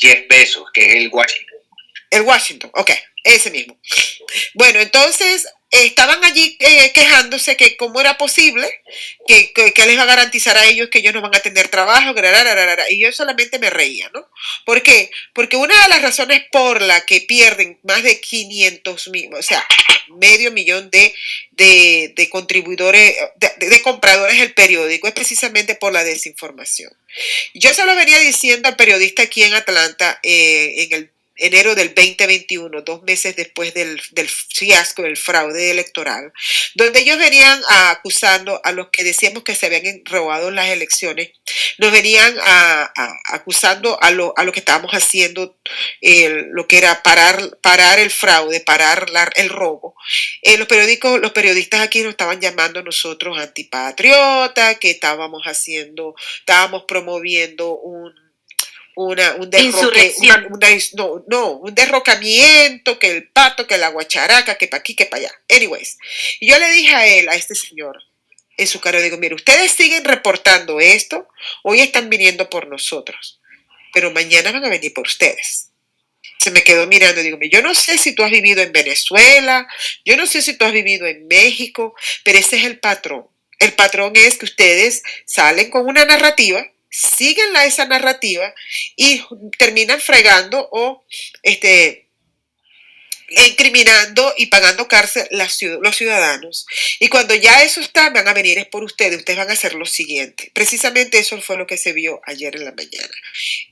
Jeff Bezos, que es el Washington. El Washington, ok, ese mismo. Bueno, entonces estaban allí eh, quejándose que cómo era posible que, que, les va a garantizar a ellos que ellos no van a tener trabajo, y yo solamente me reía, ¿no? ¿Por qué? Porque una de las razones por la que pierden más de 500 mil, o sea, medio millón de, de, de contribuidores, de- de compradores del periódico, es precisamente por la desinformación. Yo se lo venía diciendo al periodista aquí en Atlanta eh, en el enero del 2021, dos meses después del, del fiasco del fraude electoral, donde ellos venían acusando a los que decíamos que se habían robado las elecciones, nos venían a- acusando a lo, a lo que estábamos haciendo, lo que era parar, parar el fraude, parar la- el robo. Eh, los periódicos, los periodistas aquí nos estaban llamando nosotros antipatriota, que estábamos haciendo, estábamos promoviendo un una, un derroque, una- una- no, no, un derrocamiento, que el pato, que la guacharaca, que para aquí, que para allá. Anyways, yo le dije a él, a este señor, en su cara, digo, mire, ustedes siguen reportando esto, hoy están viniendo por nosotros, pero mañana van a venir por ustedes. Se me quedó mirando y digo, yo no sé si tú has vivido en Venezuela, yo no sé si tú has vivido en México, pero ese es el patrón. El patrón es que ustedes salen con una narrativa, siguen la, esa narrativa y terminan fregando o este, incriminando y pagando cárcel las los ciudadanos. Y cuando ya eso está, van a venir es por ustedes, ustedes van a hacer lo siguiente. Precisamente eso fue lo que se vio ayer en la mañana.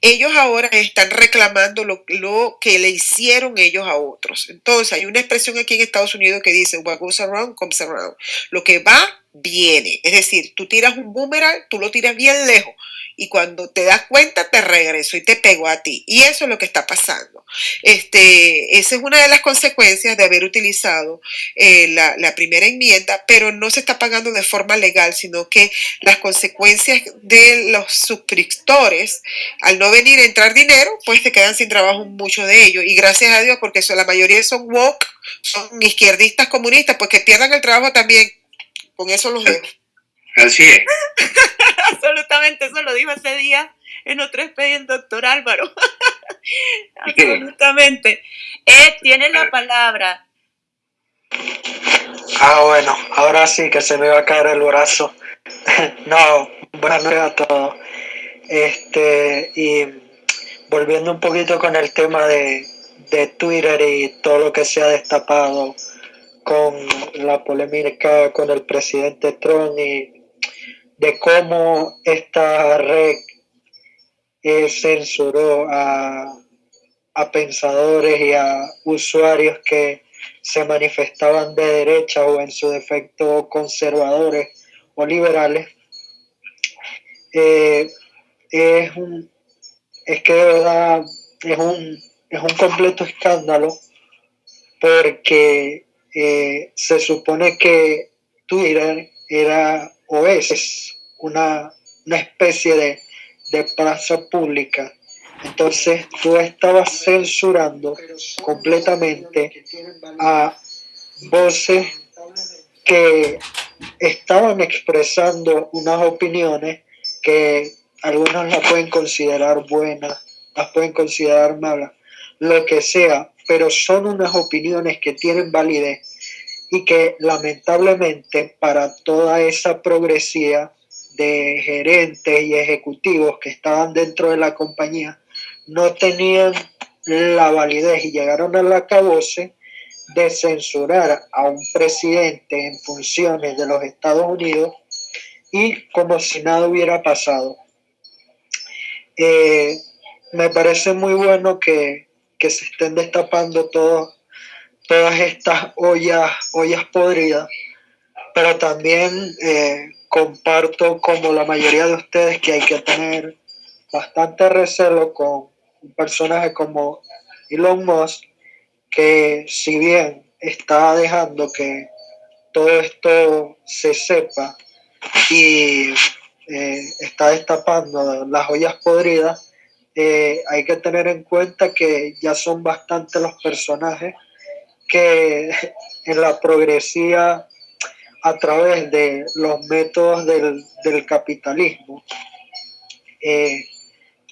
Ellos ahora están reclamando lo, lo que le hicieron ellos a otros. Entonces, hay una expresión aquí en Estados Unidos que dice, what goes around comes around. Lo que va, viene. Es decir, tú tiras un boomerang, tú lo tiras bien lejos y cuando te das cuenta te regreso y te pego a ti. Y eso es lo que está pasando. Este, esa es una de las consecuencias de haber utilizado eh, la, la primera enmienda, pero no se está pagando de forma legal, sino que las consecuencias de los suscriptores, al no venir a entrar dinero, pues se quedan sin trabajo muchos de ellos. Y gracias a Dios, porque son, la mayoría son woke, son izquierdistas comunistas, pues que pierdan el trabajo también. Con eso los dejo. Así es. Absolutamente, eso lo dijo ese día en otro expediente, doctor Álvaro. Absolutamente. Ed, tiene la palabra. Ah, bueno, ahora sí que se me va a caer el brazo. no, buenas noches a todos. Este, y volviendo un poquito con el tema de, de Twitter y todo lo que se ha destapado con la polémica con el presidente Trump y de cómo esta red eh, censuró a, a pensadores y a usuarios que se manifestaban de derecha o en su defecto conservadores o liberales, eh, es, un, es que de verdad es un, es un completo escándalo porque eh, se supone que Twitter era o es una, una especie de, de plaza pública. Entonces tú estabas censurando completamente a voces que estaban expresando unas opiniones que algunos las pueden considerar buenas, las pueden considerar malas, lo que sea, pero son unas opiniones que tienen validez y que lamentablemente para toda esa progresía de gerentes y ejecutivos que estaban dentro de la compañía no tenían la validez y llegaron al acabose de censurar a un presidente en funciones de los Estados Unidos y como si nada hubiera pasado. Eh, me parece muy bueno que, se estén destapando todas estas ollas, ollas podridas, pero también eh, comparto como la mayoría de ustedes que hay que tener bastante recelo con un personaje como Elon Musk, que si bien está dejando que todo esto se sepa y eh, está destapando las ollas podridas, eh, hay que tener en cuenta que ya son bastantes los personajes que en la progresía a través de los métodos del, capitalismo eh,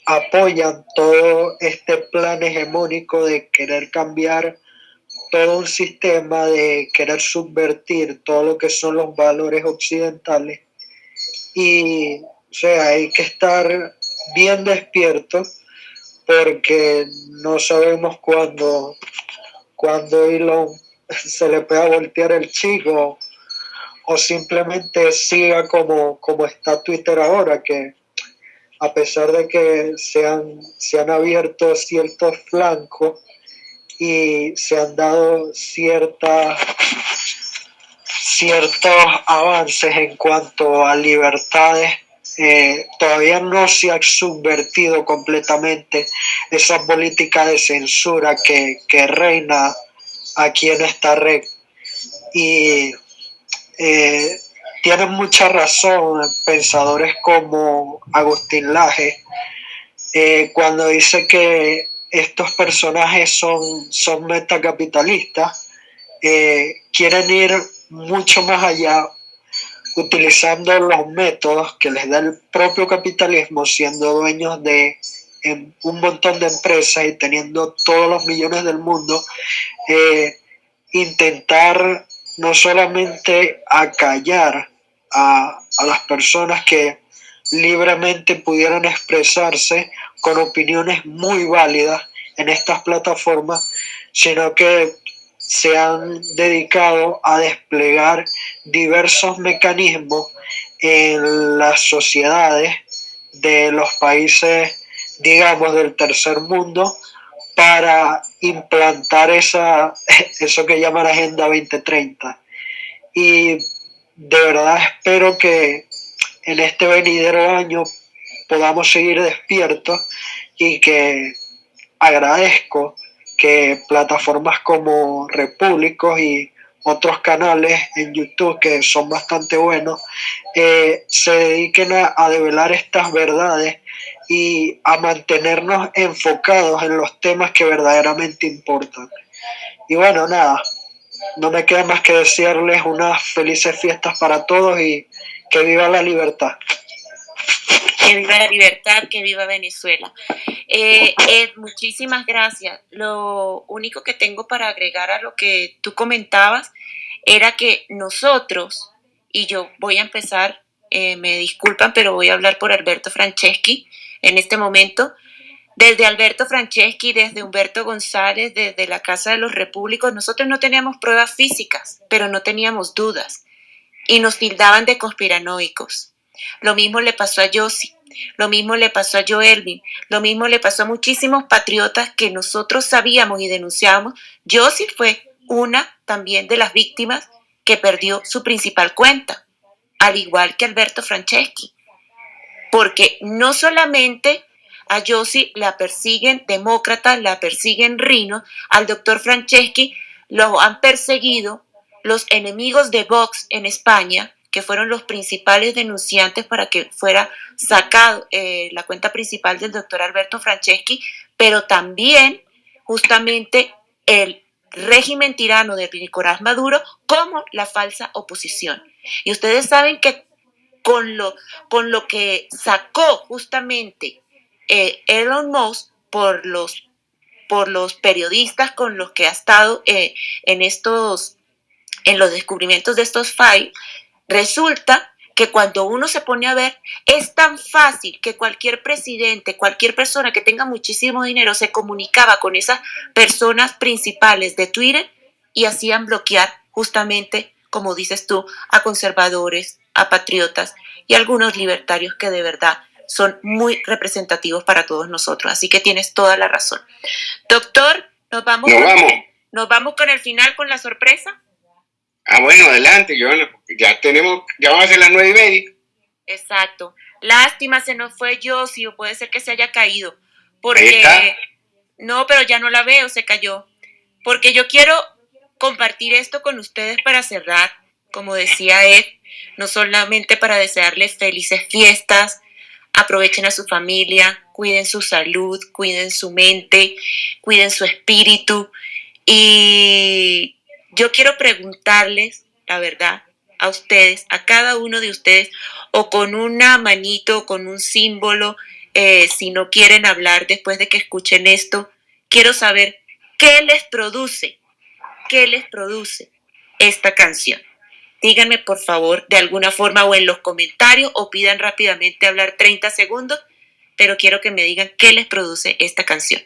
apoyan todo este plan hegemónico de querer cambiar todo un sistema, de querer subvertir todo lo que son los valores occidentales. Y, o sea, hay que estar bien despierto porque no sabemos cuándo, cuando Elon se le pueda voltear el chico o simplemente siga como, como está Twitter ahora, que a pesar de que se han, se han abierto ciertos flancos y se han dado ciertas ciertos avances en cuanto a libertades, eh, todavía no se ha subvertido completamente esa política de censura que, reina aquí en esta red. Y eh, tienen mucha razón pensadores como Agustín Laje eh, cuando dice que estos personajes son, son metacapitalistas, quieren ir mucho más allá utilizando los métodos que les da el propio capitalismo, siendo dueños de un montón de empresas y teniendo todos los millones del mundo, eh, intentar no solamente acallar a, las personas que libremente pudieran expresarse con opiniones muy válidas en estas plataformas, sino que se han dedicado a desplegar diversos mecanismos en las sociedades de los países, digamos, del tercer mundo para implantar esa, eso que llaman Agenda 2030. Y de verdad espero que en este venidero año podamos seguir despiertos y que agradezco que plataformas como Repúblicos y otros canales en YouTube que son bastante buenos eh, se dediquen a, a develar estas verdades y a mantenernos enfocados en los temas que verdaderamente importan. Y bueno, nada, no me queda más que desearles unas felices fiestas para todos y que viva la libertad. Que viva la libertad, que viva Venezuela. Eh, muchísimas gracias. Lo único que tengo para agregar a lo que tú comentabas era que nosotros, y yo voy a empezar, eh, me disculpan, pero voy a hablar por Alberto Franceschi en este momento, desde Alberto Franceschi, desde Humberto González, desde la Casa de los Repúblicos, nosotros no teníamos pruebas físicas, pero no teníamos dudas y nos tildaban de conspiranoicos. Lo mismo le pasó a Yossi, lo mismo le pasó a Joelvin, lo mismo le pasó a muchísimos patriotas que nosotros sabíamos y denunciábamos. Yossi fue una también de las víctimas que perdió su principal cuenta, al igual que Alberto Franceschi, porque no solamente a Yossi la persiguen demócratas, la persiguen Rino, al doctor Franceschi lo han perseguido los enemigos de Vox en España, que fueron los principales denunciantes para que fuera sacado eh, la cuenta principal del doctor Alberto Franceschi, pero también justamente el régimen tirano de Nicolás Maduro como la falsa oposición. Y ustedes saben que con lo, con lo que sacó justamente eh, Elon Musk por los, por los periodistas con los que ha estado eh, en estos en los descubrimientos de estos files, resulta que cuando uno se pone a ver, es tan fácil que cualquier presidente, cualquier persona que tenga muchísimo dinero se comunicaba con esas personas principales de Twitter y hacían bloquear justamente, como dices tú, a conservadores, a patriotas y a algunos libertarios que de verdad son muy representativos para todos nosotros. Así que tienes toda la razón. Doctor, nos vamos, Nos con, vamos. nos vamos con el final, con la sorpresa. Ah, bueno, adelante, Joana, porque ya tenemos, ya vamos a hacer las nueve y media. Exacto. Lástima, se nos fue Josie, o puede ser que se haya caído. Porque. No, pero ya no la veo, se cayó. Porque yo quiero compartir esto con ustedes para cerrar, como decía Ed, no solamente para desearles felices fiestas, aprovechen a su familia, cuiden su salud, cuiden su mente, cuiden su espíritu. Y yo quiero preguntarles, la verdad, a ustedes, a cada uno de ustedes, o con una manito, o con un símbolo, eh, si no quieren hablar después de que escuchen esto, quiero saber qué les produce, qué les produce esta canción. Díganme por favor de alguna forma o en los comentarios o pidan rápidamente hablar 30 segundos, pero quiero que me digan qué les produce esta canción.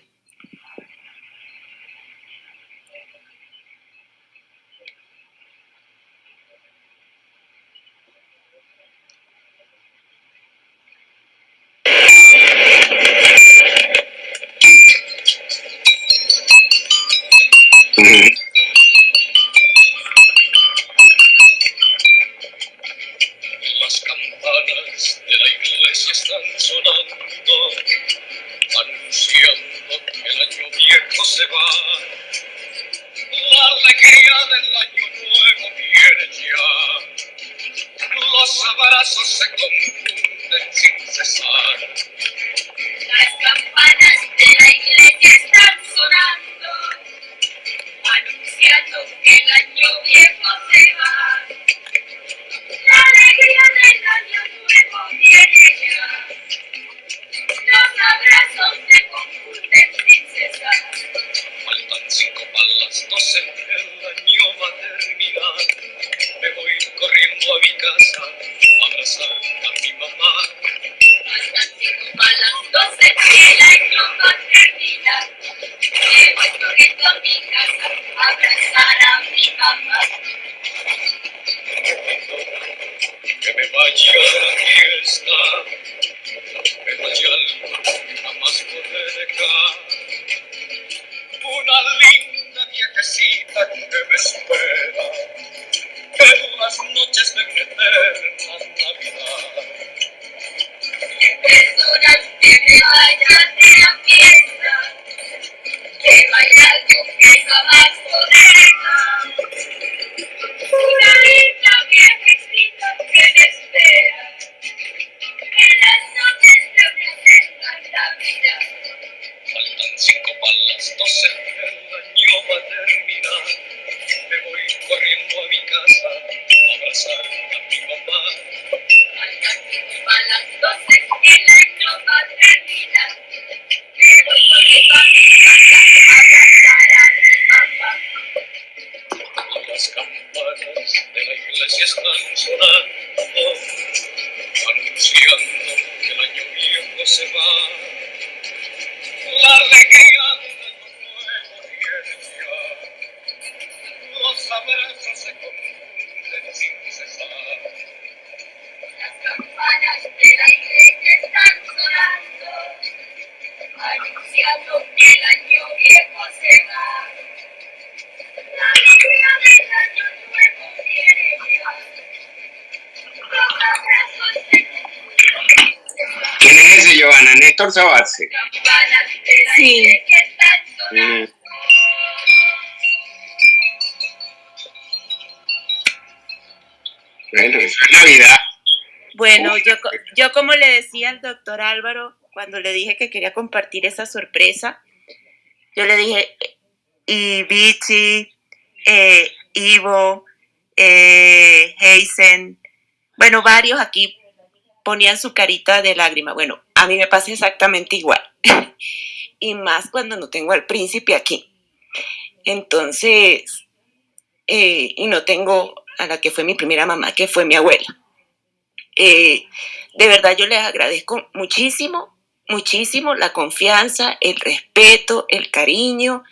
La alegría del año nuevo viene ya. Los abrazos se confunden sin cesar. La Sí. Mm. Bueno, eso es Navidad. Bueno, yo, yo como le decía al doctor Álvaro cuando le dije que quería compartir esa sorpresa, yo le dije, y Vichy, eh, Ivo, eh, Heisen, bueno, varios aquí ponían su carita de lágrima. Bueno, a mí me pasa exactamente igual. y más cuando no tengo al príncipe aquí. Entonces, eh, y no tengo a la que fue mi primera mamá, que fue mi abuela. Eh, de verdad yo les agradezco muchísimo, muchísimo la confianza, el respeto, el cariño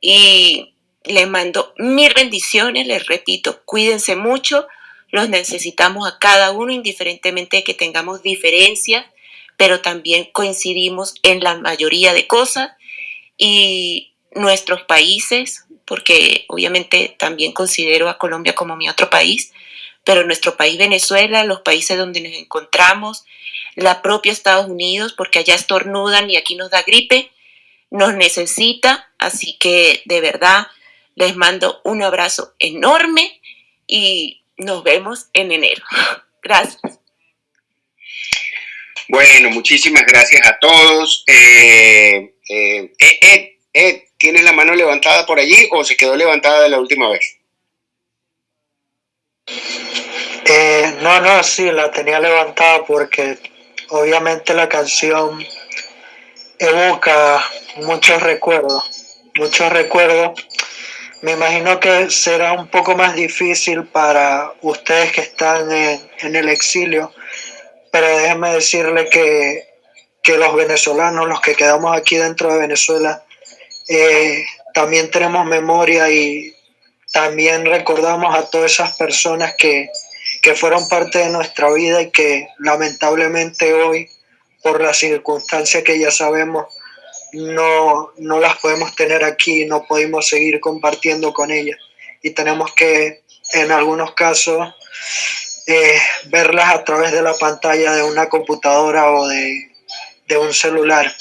y les mando mil bendiciones, les repito, cuídense mucho, los necesitamos a cada uno indiferentemente de que tengamos diferencias, pero también coincidimos en la mayoría de cosas y nuestros países, porque obviamente también considero a Colombia como mi otro país, pero nuestro país Venezuela, los países donde nos encontramos, la propia Estados Unidos, porque allá estornudan y aquí nos da gripe, nos necesita, así que de verdad les mando un abrazo enorme y nos vemos en enero. Gracias. Bueno, muchísimas gracias a todos. Eh, eh, Ed, Ed, ¿tienes la mano levantada por allí o se quedó levantada la última vez? Eh, no, no, sí, la tenía levantada porque obviamente la canción evoca muchos recuerdos, muchos recuerdos. Me imagino que será un poco más difícil para ustedes que están en el exilio, pero déjenme decirle que, que, los venezolanos, los que quedamos aquí dentro de Venezuela, eh, también tenemos memoria y también recordamos a todas esas personas que, que fueron parte de nuestra vida y que lamentablemente hoy, por las circunstancias que ya sabemos, no, no las podemos tener aquí, no podemos seguir compartiendo con ellas. Y tenemos que, en algunos casos, verlas a través de la pantalla de una computadora o de, de un celular.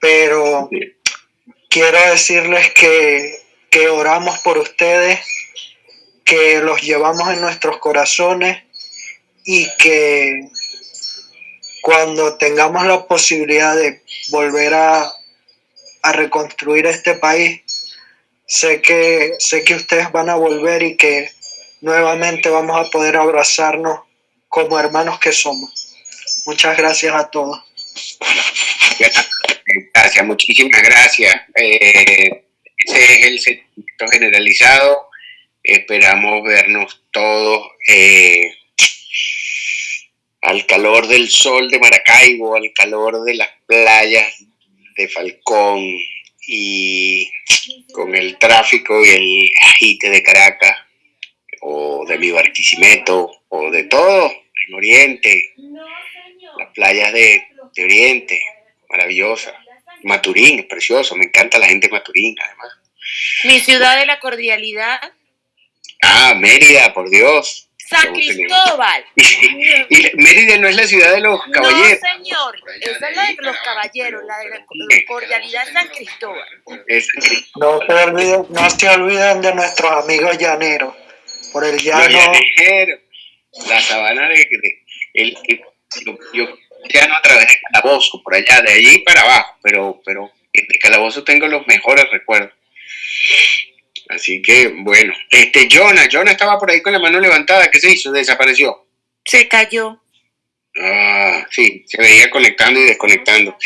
Pero quiero decirles que, que oramos por ustedes, que los llevamos en nuestros corazones y que cuando tengamos la posibilidad de volver a, a reconstruir este país, sé que, sé que ustedes van a volver y que nuevamente vamos a poder abrazarnos como hermanos que somos. Muchas gracias a todos. Gracias, muchísimas gracias. Eh, ese es el sentimiento generalizado. Esperamos vernos todos eh, al calor del sol de Maracaibo, al calor de las playas de Falcón y con el tráfico y el agite de Caracas o de mi Barquisimeto o de todo en Oriente, las playas de, de Oriente, maravillosa. Maturín, es precioso, me encanta la gente de Maturín, además. Mi ciudad de la cordialidad. Ah, Mérida, por Dios. San Cristóbal. Y, Mérida no es la ciudad de los caballeros. No, señor, esa es la de los caballeros, la de la cordialidad San Cristóbal. No se olviden, no se olviden de nuestros amigos llaneros. Por el llano, la sabana de, de- el, el- yo, yo llano a través de Calabozo, por allá, de allí para abajo, pero, pero de Calabozo tengo los mejores recuerdos. Así que, bueno, este, Jonah, Jonah estaba por ahí con la mano levantada, ¿qué se hizo? Desapareció. Se cayó. Ah, sí, se veía conectando y desconectando.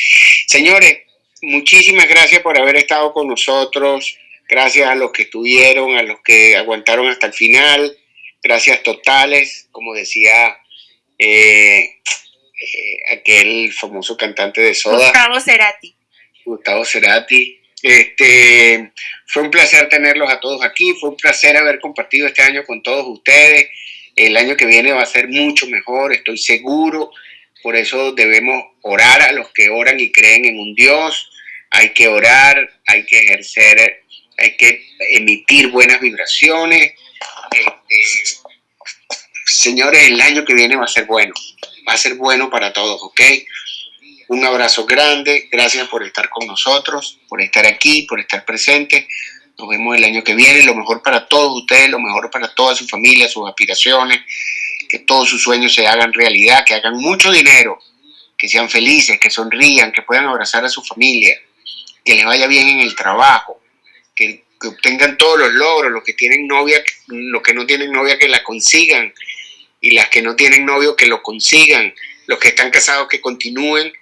Señores, muchísimas gracias por haber estado con nosotros. Gracias a los que estuvieron, a los que aguantaron hasta el final. Gracias totales, como decía eh, eh, aquel famoso cantante de Soda. Gustavo Cerati. Gustavo Cerati. Este, fue un placer tenerlos a todos aquí, fue un placer haber compartido este año con todos ustedes. El año que viene va a ser mucho mejor, estoy seguro. Por eso debemos orar a los que oran y creen en un Dios. Hay que orar, hay que ejercer, hay que emitir buenas vibraciones. Este, señores, el año que viene va a ser bueno, va a ser bueno para todos, ¿ok? Un abrazo grande, gracias por estar con nosotros, por estar aquí, por estar presente. Nos vemos el año que viene, lo mejor para todos ustedes, lo mejor para toda su familia, sus aspiraciones, que todos sus sueños se hagan realidad, que hagan mucho dinero, que sean felices, que sonrían, que puedan abrazar a su familia, que les vaya bien en el trabajo, que, obtengan todos los logros, los que tienen novia, los que no tienen novia, que la consigan, y las que no tienen novio, que lo consigan, los que están casados, que continúen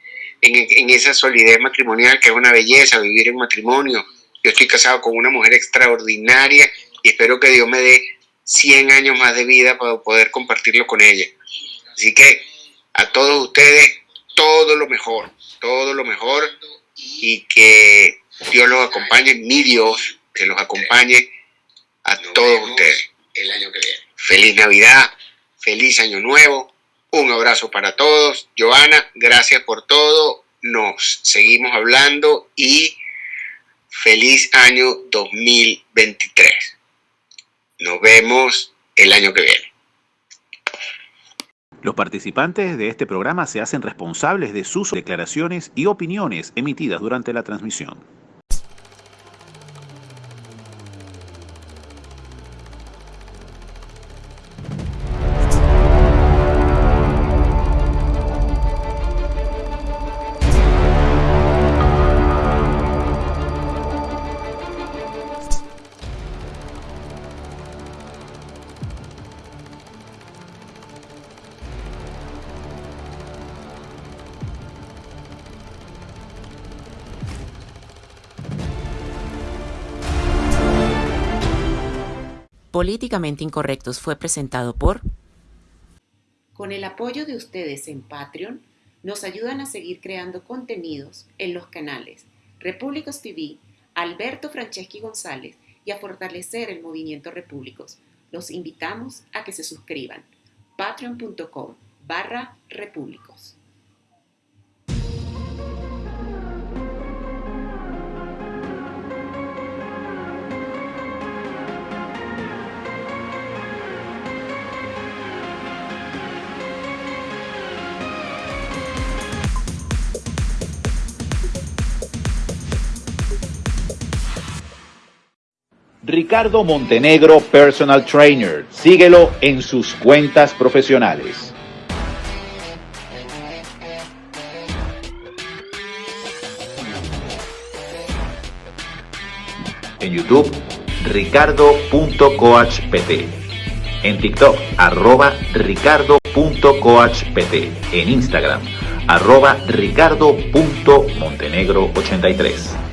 en, en esa solidez matrimonial, que es una belleza vivir en matrimonio. Yo estoy casado con una mujer extraordinaria y espero que Dios me dé 100 años más de vida para poder compartirlo con ella. Así que a todos ustedes, todo lo mejor, todo lo mejor y que Dios los acompañe, mi Dios, que los acompañe a todos ustedes. El año que viene. Feliz Navidad, feliz Año Nuevo, un abrazo para todos. Joana, gracias por todo, nos seguimos hablando y feliz año 2023. Nos vemos el año que viene. Los participantes de este programa se hacen responsables de sus declaraciones y opiniones emitidas durante la transmisión. Políticamente Incorrectos fue presentado por... Con el apoyo de ustedes en Patreon, nos ayudan a seguir creando contenidos en los canales Repúblicos TV, Alberto Franceschi González y a fortalecer el movimiento Repúblicos. Los invitamos a que se suscriban. patreon.com barra repúblicos. Ricardo Montenegro Personal Trainer. Síguelo en sus cuentas profesionales. En YouTube, ricardo.coachpt. En TikTok, arroba ricardo.coachpt. En Instagram, arroba ricardo.montenegro83.